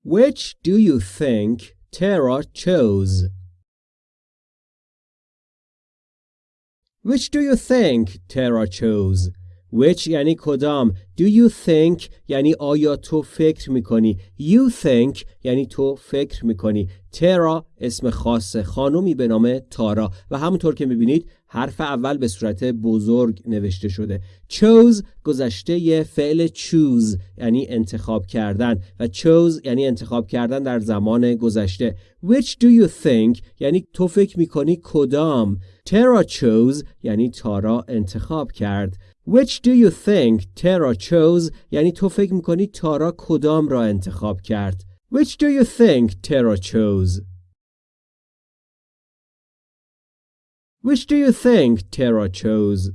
Speaker 1: Which do you think Tara chose? Which do you think Tara chose? Which یعنی کدام Do you think یعنی آیا تو فکر می‌کنی You think یعنی تو فکر می‌کنی ترا اسم خاص خانومی به نام تارا و همونطور که می‌بینید حرف اول به صورت بزرگ نوشته شده. Chose گذشته فعل choose یعنی انتخاب کردن و chose یعنی انتخاب کردن در زمان گذشته. Which do you think یعنی تو فکر می‌کنی کدام؟ ترا chose یعنی تارا انتخاب کرد. Which do you think Tara chose یعنی تو فکر می‌کنی تارا کدام را انتخاب کرد. Which do you think Tara chose. Which do you think Tara chose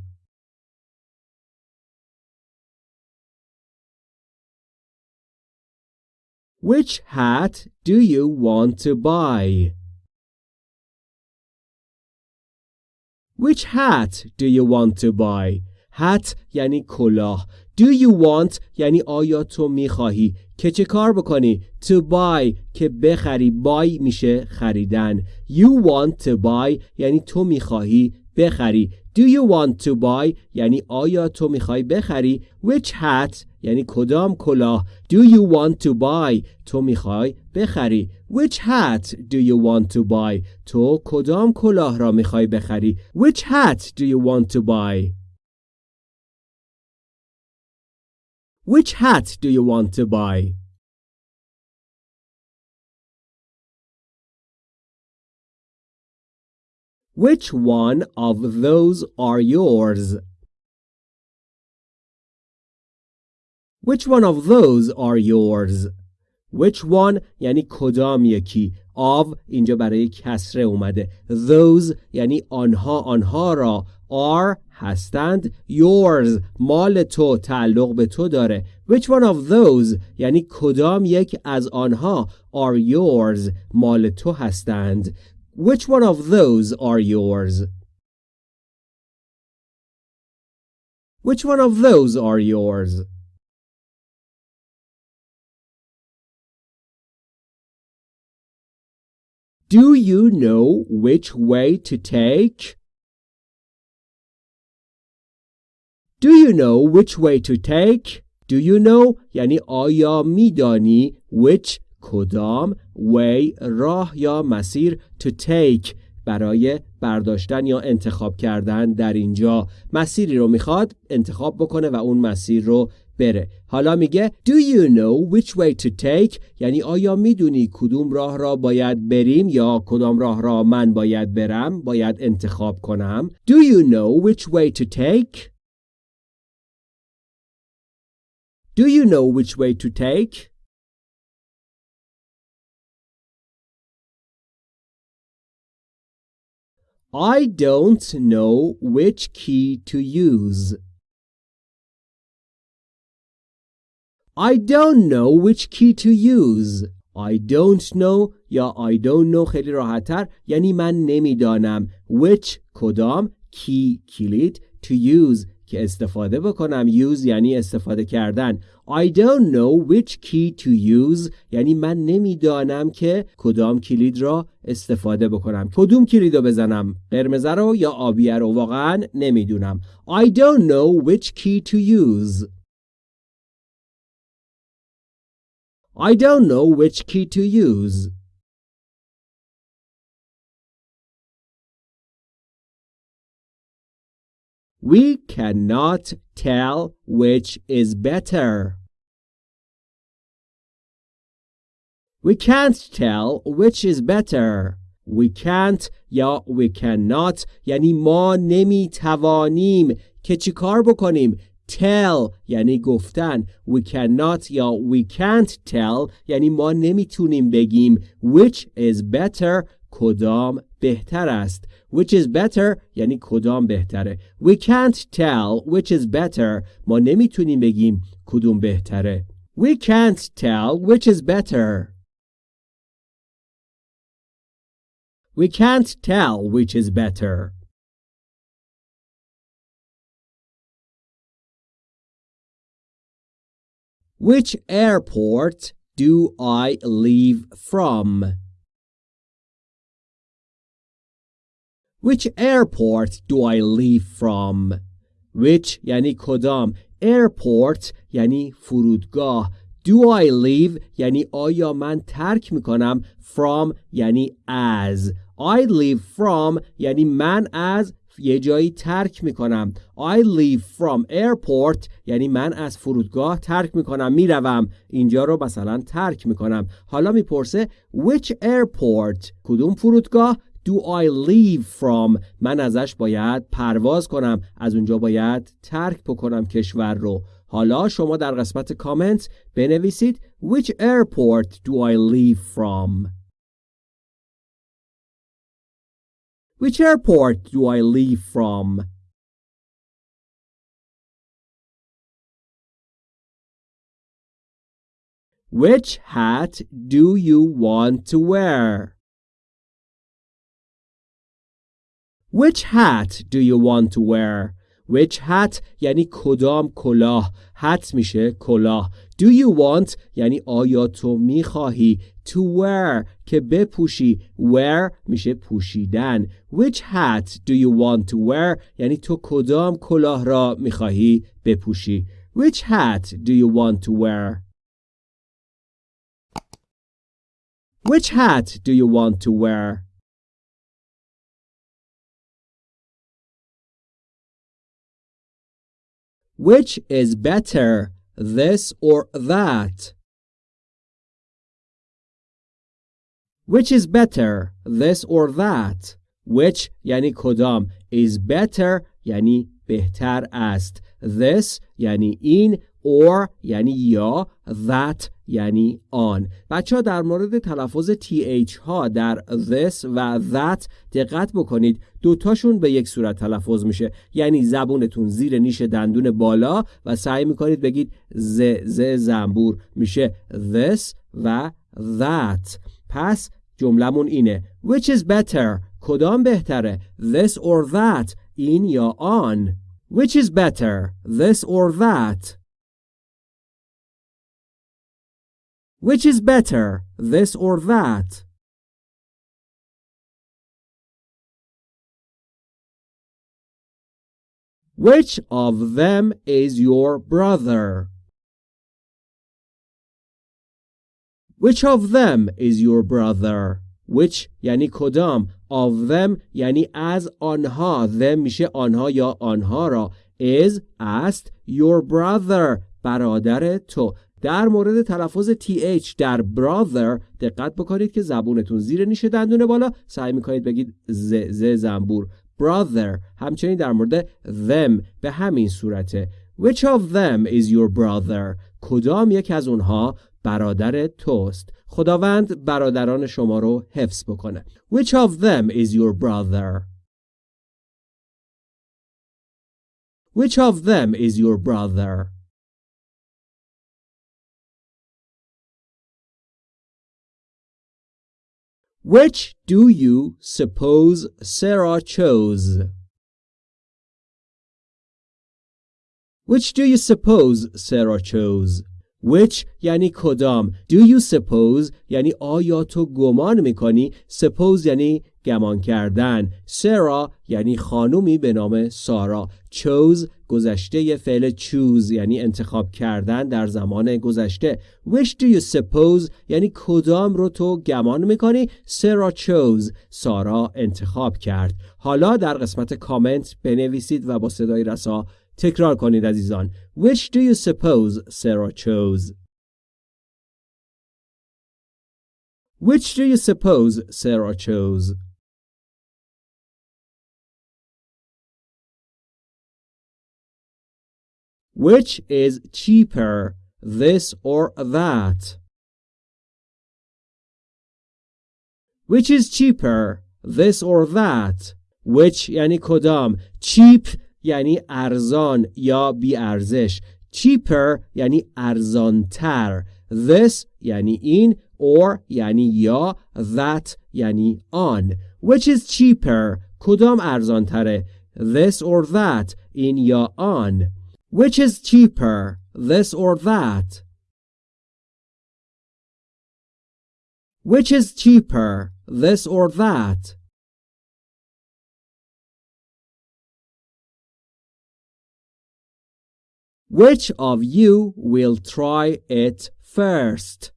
Speaker 1: Which hat do you want to buy? Which hat do you want to buy? hat یعنی کلاه Do you want یعنی آیا تو میخواهی که چه کار بکنی؟ To buy که بخری. Buy میشه خریدن. You want to buy یعنی تو می‌خواهی بخری. Do you want to buy یعنی آیا تو می‌خوای بخری؟ Which hat یعنی کدام کلاه؟ Do you want to buy تو می‌خوای بخری. Which hat do you want to buy تو کدام کلاه را می‌خوای بخری؟ Which hat do you want to buy Which hat do you want to buy? Which one of those are yours? Which one of those are yours? Which one یعنی کدام یکی of اینجا برای کسره اومده those یعنی آنها آنها را are هستند yours مال تو تعلق به تو داره which one of those یعنی کدام یک از آنها are yours مال تو هستند which one of those are yours which one of those are yours Do you know which way to take? Do you know which way to take? Do you know یعنی آیا میدانی which کدام way راه یا مسیر to take برای برداشتن یا انتخاب کردن در اینجا؟ مسیری رو می‌خواد انتخاب بکنه و اون مسیر رو بره. حالا میگه Do you know which way to take? یعنی آیا می‌دونی کدوم راه را باید بریم یا کدام راه را من باید برم باید انتخاب کنم؟ Do you know which way to take? Do you know which way to take I don't know which key to use I don't know which key to use. I don't know یا I don't know خیلی راحتتر یعنی من نمیدانم which کدام key کلید to use که استفاده بکنم. use یعنی استفاده کردن. I don't know which key to use. یعنی من نمی‌دانم که کدام کلید را استفاده بکنم. کدوم کلید رو بزنم؟ قرمز رو یا آبیه رو؟ واقعا نمی‌دونم. I don't know which key to use. I don't know which key to use. We cannot tell which is better. We can't tell which is better. We can't یا we cannot یعنی ما نمی توانیم که چی کار بکنیم tell یعنی گفتن we cannot یا we can't tell یعنی ما نمیتونیم بگیم which is better کدام بهتر است which is better یعنی کدام بهتره we can't tell which is better ما نمیتونیم بگیم کدوم بهتره we can't tell which is better we can't tell which is better Which airport do I leave from? Which airport do I leave from? Which یعنی کدام? Airport یعنی فرودگاه. Do I leave یعنی آیا من ترک می‌کنم? From یعنی از. I leave from یعنی من از یه جایی ترک می‌کنم. I leave from airport یعنی من از فرودگاه ترک می‌کنم می‌روم. اینجا رو مثلا ترک می‌کنم. حالا می‌پرسه which airport کدوم فرودگاه؟ do I leave from من ازش باید پرواز کنم از اونجا باید ترک بکنم کشور رو حالا شما در قسمت کامنت بنویسید which airport do I leave from Which airport do I leave from? Which hat do you want to wear? Which hat do you want to wear? Which hat یعنی کدام کلاه hat میشه کلاه Do you want یعنی آیا تو می‌خواهی to wear که بپوشی wear میشه پوشیدن Which hat do you want to wear یعنی تو کدام کلاه را می‌خواهی بپوشی Which hat do you want to wear Which hat do you want to wear Which is better, this or that? Which is better, this or that? Which یعنی کدام is better یعنی بهتر است this یعنی این or یعنی یا that یعنی آن. بچه ها در مورد تلفظ th ها در this و that دقت بکنید. دوتاشون به یک صورت تلفظ میشه. یعنی زبونتون زیر نیش دندون بالا و سعی می‌کنید بگید ز ز زنبور میشه this و that. پس جملمون اینه. Which is better کدام بهتره؟ this or that این یا آن؟ Which is better this or that Which is better, this or that? Which of them is your brother? Which of them is your brother? Which یعنی کدام of them یعنی از آنها them میشه آنها یا آنها را is است your brother برادر تو در مورد تلفظ th در brother دقت بکنید که زبونتون زیر نیش دندون بالا. سعی می‌کنید بگید ز ز زنبور. brother همچنین در مورد them به همین صورته which of them is your brother کدام یک از اونها برادر توست؟ خداوند برادران شما رو حفظ بکنه. Which of them is your brother? Which of them is your brother? Which do you suppose Sarah chose? Which do you suppose Sarah chose? Which یعنی کدام Do you suppose یعنی آیا تو گمان میکنی Suppose یعنی گمان کردن. سرا یعنی خانومی به نام سارا. chose گذشته فعل choose یعنی انتخاب کردن در زمان گذشته. Which do you suppose یعنی کدام رو تو گمان می‌کنی؟ سرا chose سارا انتخاب کرد. حالا در قسمت کامنت بنویسید و با صدای رسا تکرار کنید عزیزان. Which do you suppose Sarah chose? Which do you suppose Sarah chose? Which is cheaper, this or that? Which is cheaper, this or that? Which یعنی کدام cheap یعنی ارزان یا بی ارزش cheaper یعنی ارزانتر this یعنی این or یعنی یا that یعنی آن which is cheaper کدام ارزانتره this or that این یا آن which is cheaper this or that which is cheaper this or that Which of you will try it first?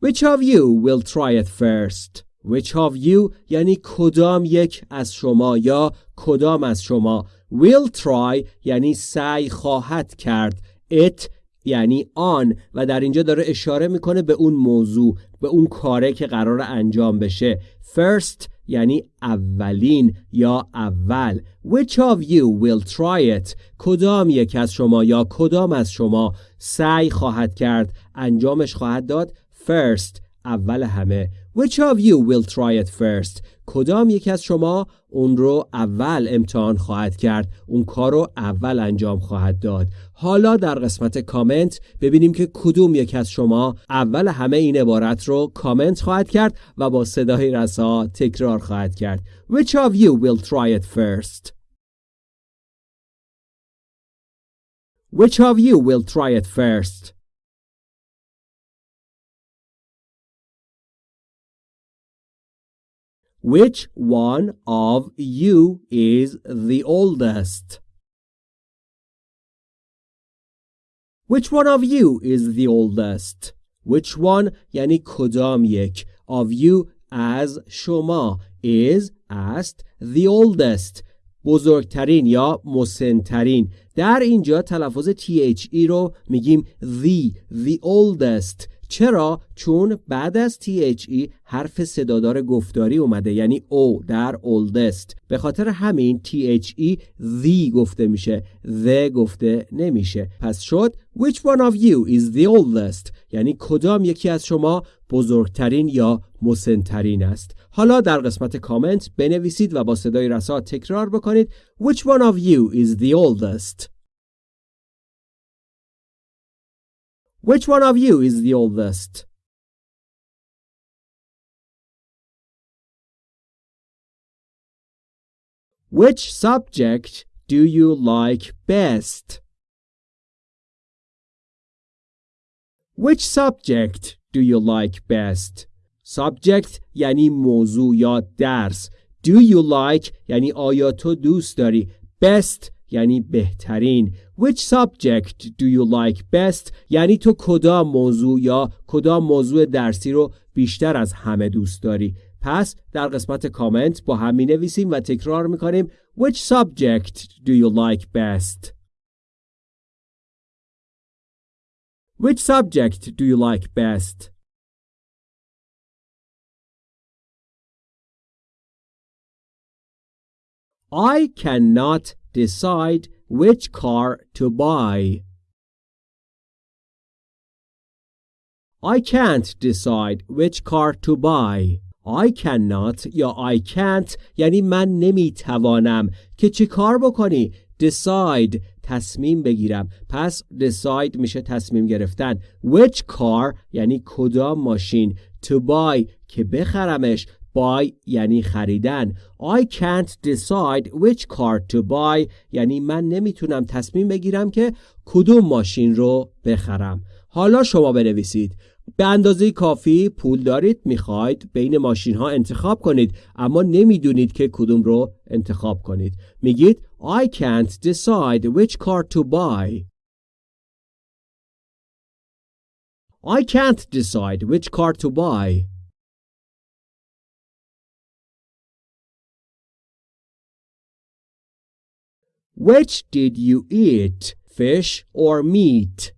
Speaker 1: Which of you will try it first? Which of you یعنی کدام یک از شما یا کدام از شما will try یعنی سعی خواهد کرد it یعنی آن و در اینجا داره اشاره می‌کنه به اون موضوع به اون کاره که قرار انجام بشه. First یعنی اولین یا اول. Which of you will try it کدام یک از شما یا کدام از شما سعی خواهد کرد؟ انجامش خواهد داد. First اول همه. Which of you will try it first کدام یک از شما اون رو اول امتحان خواهد کرد اون کار رو اول انجام خواهد داد حالا در قسمت کامنت ببینیم که کدوم یک از شما اول همه این عبارت رو کامنت خواهد کرد و با صدای رسا تکرار خواهد کرد Which of you will try it first? Which of you will try it first? Which one of you is the oldest? Which one of you is the oldest? Which one یعنی کدام یک of you از شما is است the oldest بزرگترین یا مسنترین در اینجا تلفظ THE رو میگیم the the oldest چرا؟ چون بعد از THE حرف صدادار گفتاری اومده یعنی او در oldest. به خاطر همین THE the گفته میشه the گفته نمیشه. پس شد Which one of you is the oldest یعنی کدام یکی از شما بزرگترین یا مسنترین است؟ حالا در قسمت کامنت بنویسید و با صدای رسا تکرار بکنید Which one of you is the oldest. Which one of you is the oldest? Which subject do you like best? Which subject do you like best? Subject یعنی موضوع یا درس. Do you like یعنی آیا تو دوست داری. Best یعنی بهترین. Which subject do you like best? یعنی تو کدام موضوع یا کدام موضوع درسی رو بیشتر از همه دوست داری؟ پس در قسمت کامنت با هم می نویسیم و تکرار می کنیم Which subject do you like best? Which subject do you like best? I cannot decide which car to buy. I can't decide which car to buy. I cannot یا I can't یعنی من نمیتوانم که چی کار بکنی decide تصمیم بگیرم پس decide میشه تصمیم گرفتن which car یعنی کدام ماشین to buy که بخرمش buy یعنی خریدن. I can't decide which car to buy. یعنی من نمی‌تونم تصمیم بگیرم که کدوم ماشین رو بخرم. حالا شما بنویسید. به اندازه کافی پول دارید می‌خواید بین ماشین ها انتخاب کنید اما نمی‌دونید که کدوم رو انتخاب کنید. میگید I can't decide which car to buy. I can't decide which car to buy. Which did you eat, fish or meat?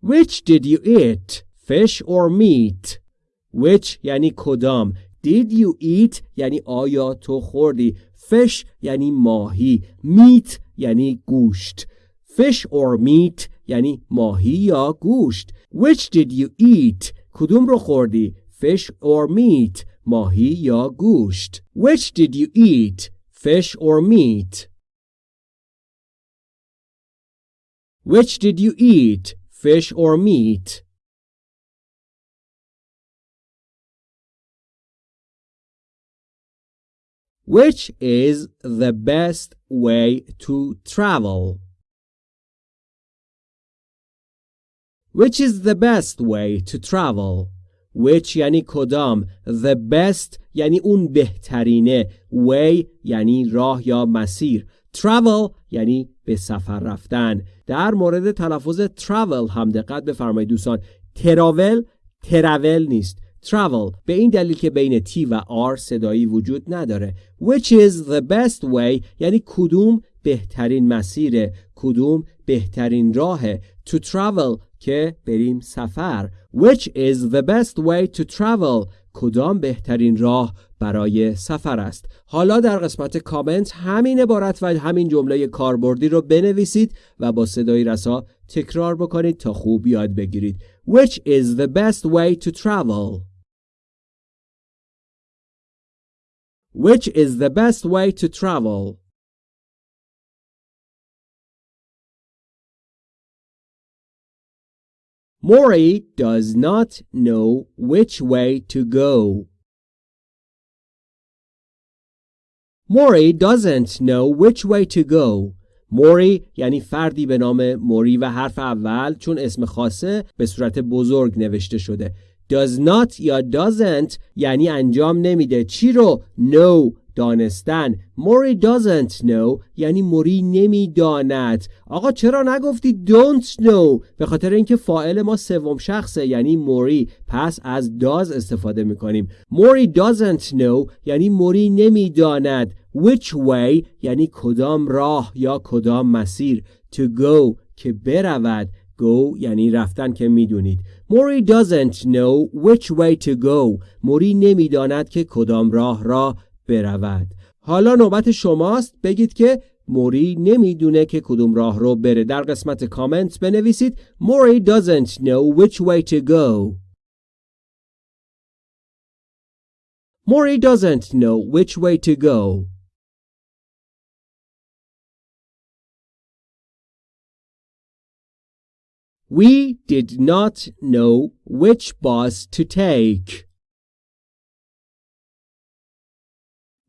Speaker 1: Which did you eat, fish or meat? Which یعنی کدام Did you eat یعنی آیا تو خوردی Fish یعنی ماهی Meat یعنی گوشت Fish or meat یعنی ماهی یا گوشت Which did you eat کدوم رو خوردی Fish or meat ماهی یا گوشت Which did you eat fish or meat Which did you eat fish or meat Which is the best way to travel? Which is the best way to travel? Which یعنی کدام The best یعنی اون بهترینه Way یعنی راه یا مسیر Travel یعنی به سفر رفتن. در مورد تلفظ travel هم دقت بفرمایید دوستان. تراول تراول نیست. travel به این دلیل که بین T و R صدایی وجود نداره. which is the best way یعنی کدوم بهترین مسیره کدوم بهترین راهه. to travel که بریم سفر. Which is the best way to travel? کدام بهترین راه برای سفر است؟ حالا در قسمت کامنت همین عبارت و همین جمله کاربردی رو بنویسید و با صدای رسا تکرار بکنید تا خوب یاد بگیرید. Which is the best way to travel? Which is the best way to travel? Mori does not know which way to go. Mori doesn't know which way to go. موری یعنی فردی به نام موری و حرف اول چون اسم خاصه به صورت بزرگ نوشته شده. Does not یا doesn't یعنی انجام نمیده. چی رو؟ know دانستن. موری doesn't know یعنی موری نمی‌داند. آقا چرا نگفتی don't know به خاطر اینکه فاعل ما سوم شخصه یعنی موری. پس از does استفاده می‌کنیم. موری doesn't know یعنی موری نمی‌داند. Which way یعنی کدام راه یا کدام مسیر. To go که برود. Go یعنی رفتن که می‌دونید. موری doesn't know which way to go. موری نمی‌داند که کدام راه را برود. حالا نوبت شماست. بگید که موری نمی‌دونه که کدوم راه رو بره. در قسمت کامنت بنویسید. موری doesn't know which way to go. موری doesn't know which way to go. We did not know which bus to take.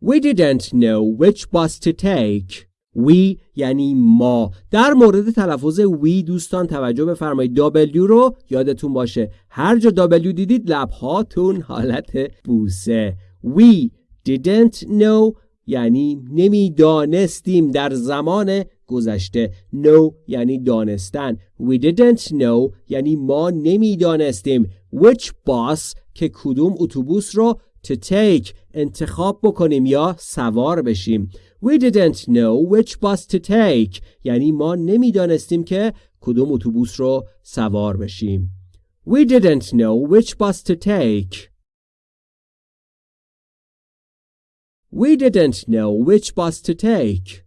Speaker 1: We didn't know which bus to take. We یعنی ما. در مورد تلفظ وی دوستان توجه بفرمایید. W رو یادتون باشه. هر جا W دیدید لبهاتون حالت بوسه. We didn't know یعنی نمی‌دانستیم در زمان گذشته. Know یعنی دانستن. We didn't know یعنی ما نمی‌دانستیم. Which bus که کدوم اتوبوس رو to take. انتخاب بکنیم یا سوار بشیم We didn't know which bus to take یعنی ما نمی‌دانستیم که کدوم اتوبوس رو سوار بشیم We didn't know which bus to take We didn't know which bus to take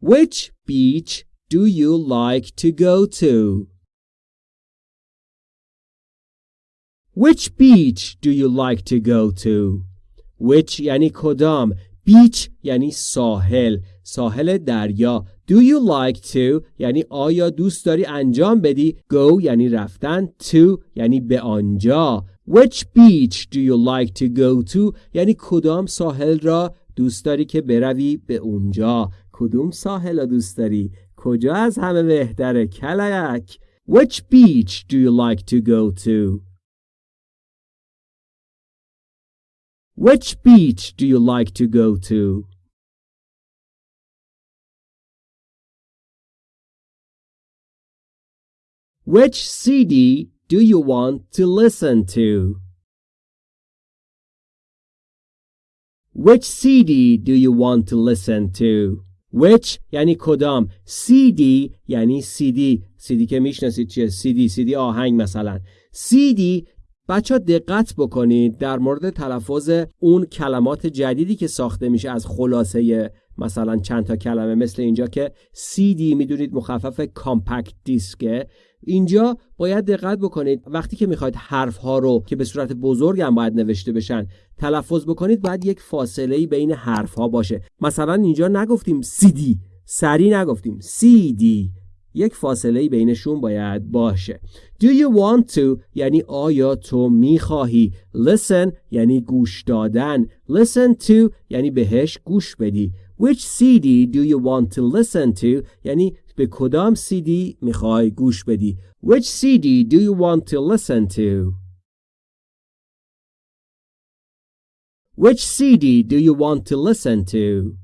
Speaker 1: Which beach do you like to go to? Which beach do you like to go to? Which یعنی کدام؟ Beach یعنی ساحل. ساحل دریا. Do you like to? یعنی آیا دوست داری انجام بدی؟ Go یعنی رفتن. To یعنی به آنجا. Which beach do you like to go to? یعنی کدام ساحل را دوست داری که بروی به اونجا؟ کدوم ساحل را دوست داری؟ کجا از همه بهتره کلک؟ Which beach do you like to go to? Which beach do you like to go to Which CD do you want to listen to? Which CD do you want to listen to? Which یعنی کدام CD یعنی CD CD که میشناسید چیه CD CD آهنگ مثلا CD بچه دقت بکنید در مورد تلفظ اون کلمات جدیدی که ساخته میشه از خلاصه مثلا چند تا کلمه مثل اینجا که CD می‌دونید مخفف کامپکت دیسکه اینجا باید دقت بکنید وقتی که می‌خواید حرف ها رو که به صورت بزرگ هم باید نوشته بشن تلفظ بکنید باید یک فاصله بین حرف ها باشه. مثلا اینجا نگفتیم دی سری نگفتیم دی یک فاصله بینشون باید باشه Do you want to یعنی آیا تو می‌خواهی Listen یعنی گوش دادن Listen to یعنی بهش گوش بدی Which CD do you want to listen to یعنی به کدام CD می‌خوای گوش بدی Which CD do you want to listen to Which CD do you want to listen to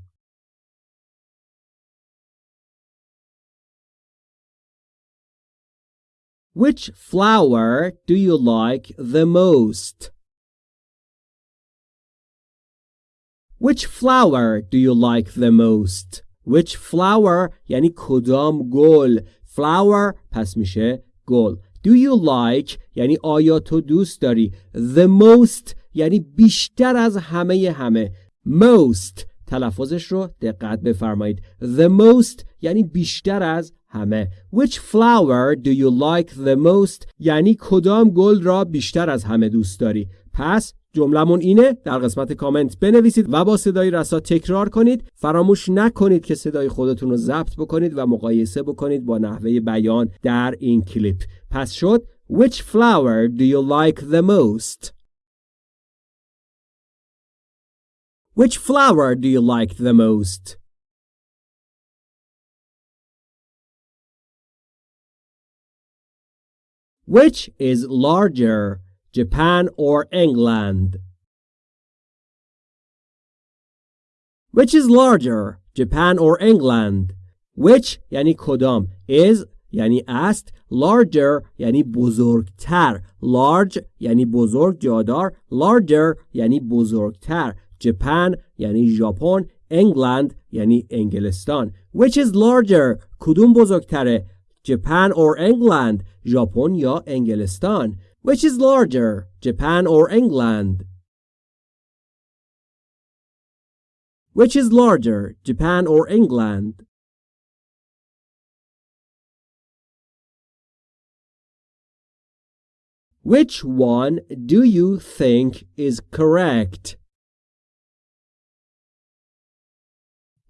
Speaker 1: Which flower do you like the most? Which flower do you like the most? Which flower یعنی کدام گل Flower پس میشه گل Do you like یعنی آیا تو دوست داری The most یعنی بیشتر از همه همه Most تلفظش رو دقت بفرمایید The most یعنی بیشتر از همه. Which flower do you like the most? یعنی کدام گل را بیشتر از همه دوست داری؟ پس جملمون اینه. در قسمت کامنت بنویسید و با صدای رسا تکرار کنید. فراموش نکنید که صدای خودتون رو ضبط بکنید و مقایسه بکنید با نحوه بیان در این کلیپ. پس شد. Which flower do you like the most? Which flower do you like the most? Which is larger, Japan or England? Which is larger, Japan or England? Which یعنی کدام is یعنی است larger یعنی بزرگتر large یعنی بزرگ جادار larger یعنی بزرگتر Japan یعنی ژاپن England یعنی انگلستان which is larger کدوم بزرگتره Japan or England ژاپن یا انگلستان which is larger Japan or England which is larger Japan or England Which one do you think is correct?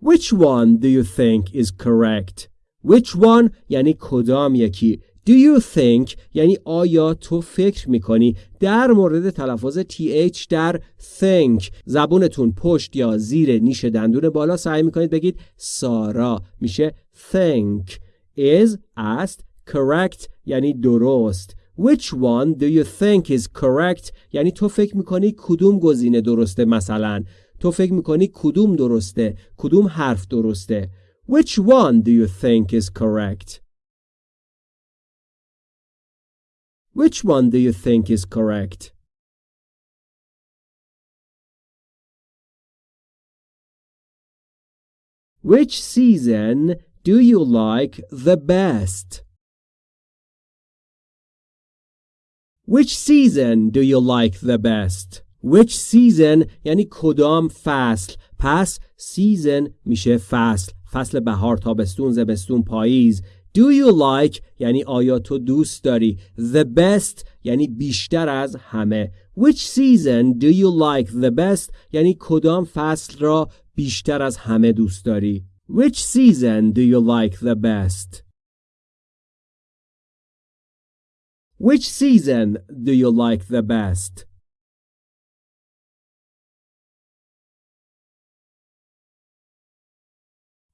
Speaker 1: Which one do you think is correct? Which one? یعنی کدام یکی. Do you think? یعنی آیا تو فکر می‌کنی؟ در مورد تلفظ th در think. زبونتون پشت یا زیر نیش دندون بالا سعی می‌کنید بگید سارا. میشه think. Is است correct یعنی درست. Which one do you think is correct یعنی تو فکر می‌کنی کدوم گزینه درسته مثلا؟ تو فکر می‌کنی کدوم درسته؟ کدوم حرف درسته؟ Which one do you think is correct Which one do you think is correct Which season do you like the best? Which season do you like the best? Which season یعنی کدام فصل پس season میشه فصل فصل بهار تابستون زمستون پاییز Do you like یعنی آیا تو دوست داری The best یعنی بیشتر از همه Which season do you like the best یعنی کدام فصل را بیشتر از همه دوست داری Which season do you like the best? Which season do you like the best?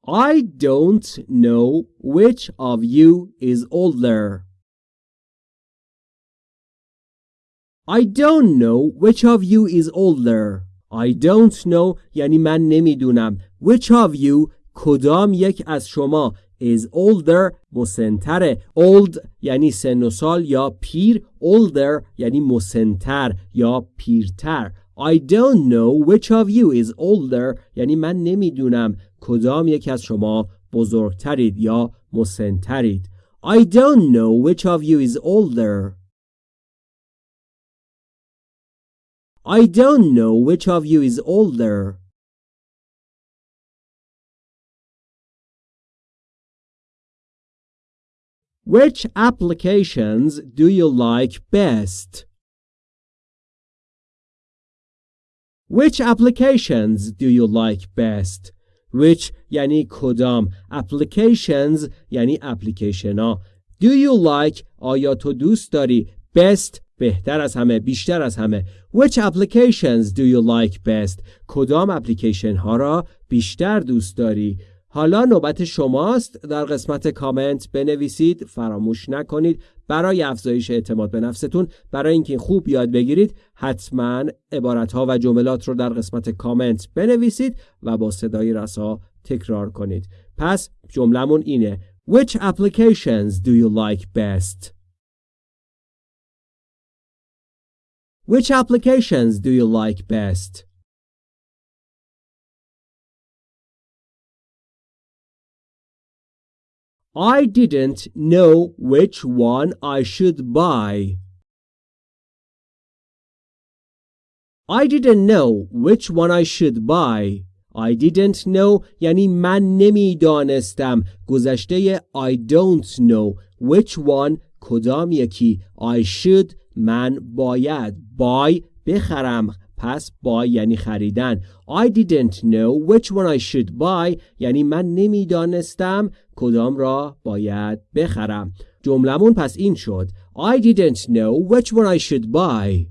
Speaker 1: I don't know which of you is older. I don't know which of you is older. I don't know یعنی من نمیدونم. Which of you کدام یک از شما is older مسنتره old یعنی سن و سال یا پیر older یعنی مسنتر یا پیرتر I don't know which of you is older یعنی من نمیدونم کدام یک از شما بزرگترید یا مسنترید I don't know which of you is older I don't know which of you is older Which applications do you like best? Which applications do you like best? Which یعنی کدام. Applications یعنی اپلیکیشن ها Do you like? آیا تو دوست داری؟ Best بهتر از همه بیشتر از همه. Which applications do you like best? کدام اپلیکیشن ها را بیشتر دوست داری؟ حالا نوبت شماست در قسمت کامنت بنویسید فراموش نکنید برای افزایش اعتماد به نفستون برای اینکه خوب یاد بگیرید حتما عبارت ها و جملات رو در قسمت کامنت بنویسید و با صدای رسا تکرار کنید پس جملمون اینه Which applications do you like best? Which applications do you like best? I didn't know which one I should buy. I didn't know which one I should buy. I didn't know یعنی من نمیدانستم گذشته I don't know which one کدام یکی I should من باید buy بخرم پس buy یعنی خریدن I didn't know which one I should buy یعنی من نمی‌دانستم کدام را باید بخرم جملمون پس این شد I didn't know which one I should buy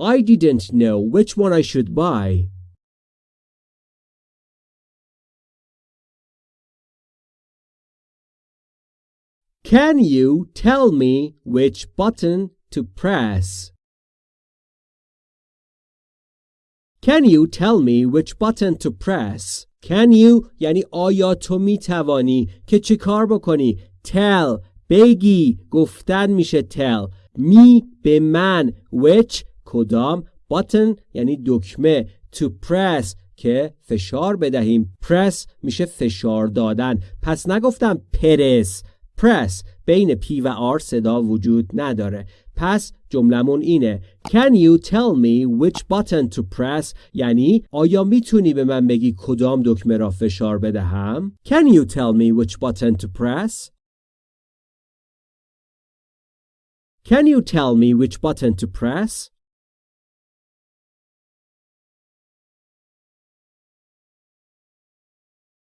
Speaker 1: I didn't know which one I should buy Can you tell me which button to press? Can you tell me which button to press? Can you یعنی آیا تو می توانی که چی کار بکنی tell بگی گفتن میشه tell. می به من which کدام button یعنی دکمه to press که فشار بدهیم press میشه فشار دادن پس نگفتم پرس press بین P و R صدا وجود نداره پس جملمون اینه Can you tell me which button to press یعنی آیا می‌تونی به من بگی کدام دکمه را فشار بدهم Can you tell me which button to press Can you tell me which button to press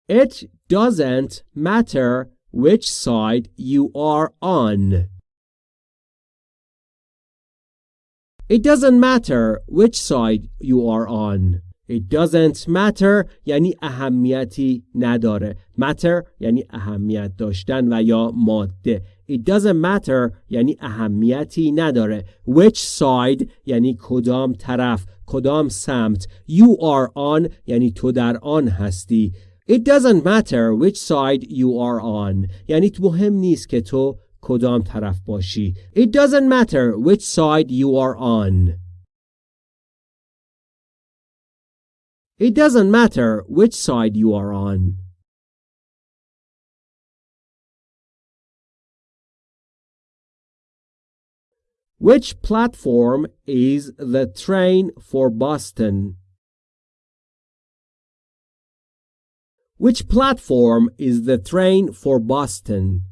Speaker 1: It doesn't matter which side you are on. It doesn't matter which side you are on. It doesn't matter یعنی اهمیتی نداره. Matter یعنی اهمیت داشتن و یا ماده. It doesn't matter یعنی اهمیتی نداره. Which side یعنی کدام طرف، کدام سمت. You are on یعنی تو در آن هستی. It doesn't matter which side you are on. یعنی مهم نیست که تو کدام طرف باشی. It doesn't matter which side you are on. It doesn't matter which side you are on. Which platform is the train for Boston? Which platform is the train for Boston?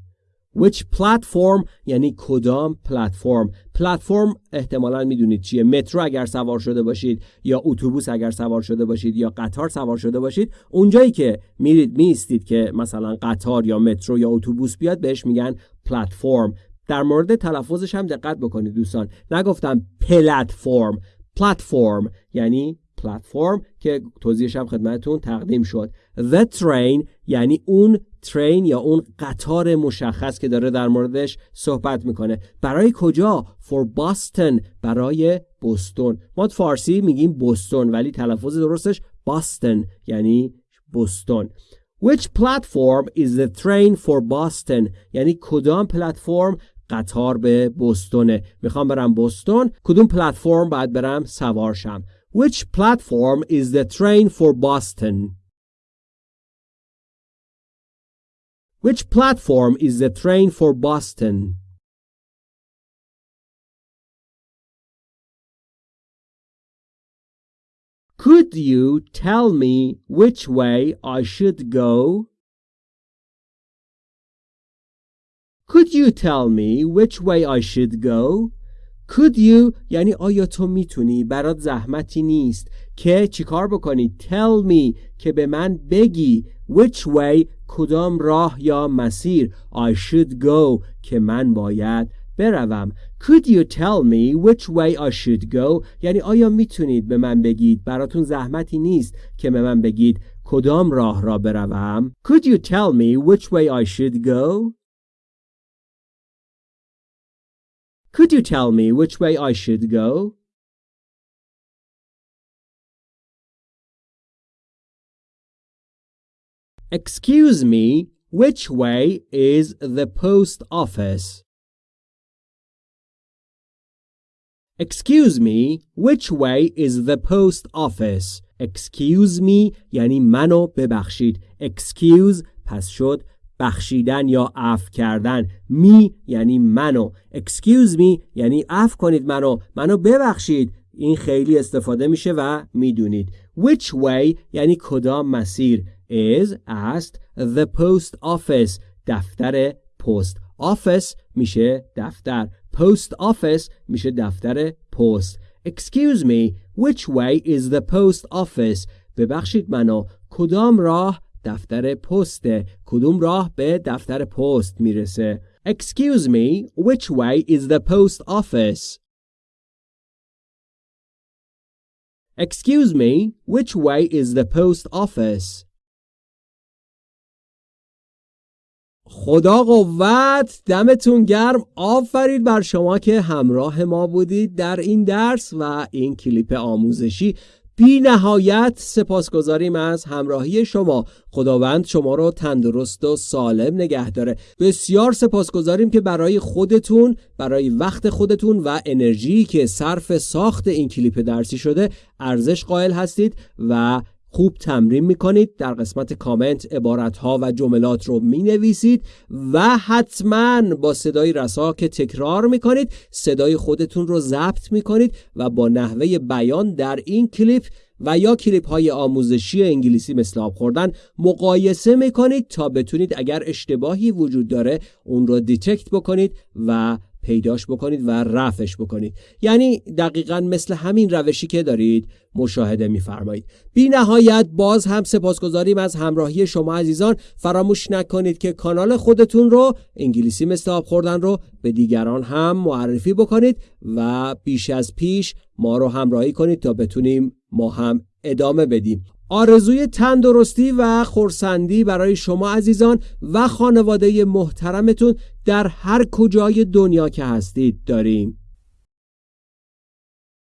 Speaker 1: Which platform? یعنی کدام پلتفرم؟ پلتفرم احتمالا می‌دونید چیه. مترو اگر سوار شده باشید یا اتوبوس اگر سوار شده باشید یا قطار سوار شده باشید اونجایی که میرید میستید که مثلا قطار یا مترو یا اتوبوس بیاد بهش میگن پلتفرم. در مورد تلفظش هم دقت بکنید دوستان. نگفتم پلتفرم. پلتفرم یعنی پلتفرم که توضیحش هم خدمتتون تقدیم شد. The train یعنی اون ترین یا اون قطار مشخص که داره در موردش صحبت می‌کنه. برای کجا؟ For Boston. برای بوستون. ما فارسی میگیم بوستون ولی تلفظ درستش باستن یعنی بوستون. Which platform is the train for Boston یعنی کدام پلتفرم قطار به بوستونه؟ می‌خوام برم بوستون. کدوم پلتفرم؟ باید برم سوار شم Which platform is the train for Boston Which platform is the train for Boston? Could you tell me which way I should go? Could you tell me which way I should go? Could you یعنی آیا تو می‌تونی برات زحمتی نیست که چیکار بکنی؟ Tell me که به من بگی which way کدام راه یا مسیر. I should go که من باید بروم. Could you tell me which way I should go یعنی آیا می‌تونید به من بگید براتون زحمتی نیست که به من بگید کدام راه را بروم؟ Could you tell me which way I should go Could you tell me which way I should go Excuse me, which way is the post office? Excuse me, which way is the post office? Excuse me یعنی منو ببخشید. Excuse پس شد بخشیدن یا عفو کردن. می یعنی منو. Excuse me یعنی عفو کنید منو. منو ببخشید. این خیلی استفاده میشه و می‌دونید. Which way یعنی کدام مسیر. is است the post office دفتر پست office میشه دفتر post office میشه دفتر پست excuse me which way is the post office ببخشید منو کدام راه دفتر پسته کدوم راه به دفتر پست می‌رسه؟ Excuse me which way is the post office? Excuse me, which way is the post office? خدا قوت دمتون گرم. آفرید بر شما که همراه ما بودید در این درس و این کلیپ آموزشی. بی نهایت سپاسگزاریم از همراهی شما. خداوند شما رو تندرست و سالم نگه داره. بسیار سپاسگزاریم که برای خودتون برای وقت خودتون و انرژی که صرف ساخت این کلیپ درسی شده ارزش قائل هستید و خوب تمرین می‌کنید در قسمت کامنت عبارت ها و جملات رو می نویسید و حتما با صدای رسا که تکرار می‌کنید صدای خودتون رو ضبط می‌کنید و با نحوه بیان در این کلیپ و یا کلیپ های آموزشی انگلیسی مثل آب خوردن مقایسه می‌کنید تا بتونید اگر اشتباهی وجود داره اون رو detect بکنید و پیداش بکنید و رفعش بکنید. یعنی دقیقا مثل همین روشی که دارید مشاهده میفرمایید. بی نهایت باز هم سپاسگزاریم از همراهی شما عزیزان. فراموش نکنید که کانال خودتون رو انگلیسی مثل آب خوردن رو به دیگران هم معرفی بکنید و بیش از پیش ما رو همراهی کنید تا بتونیم ما هم ادامه بدیم. آرزوی تندرستی و خورسندی برای شما عزیزان و خانواده محترمتون در هر کجای دنیا که هستید داریم.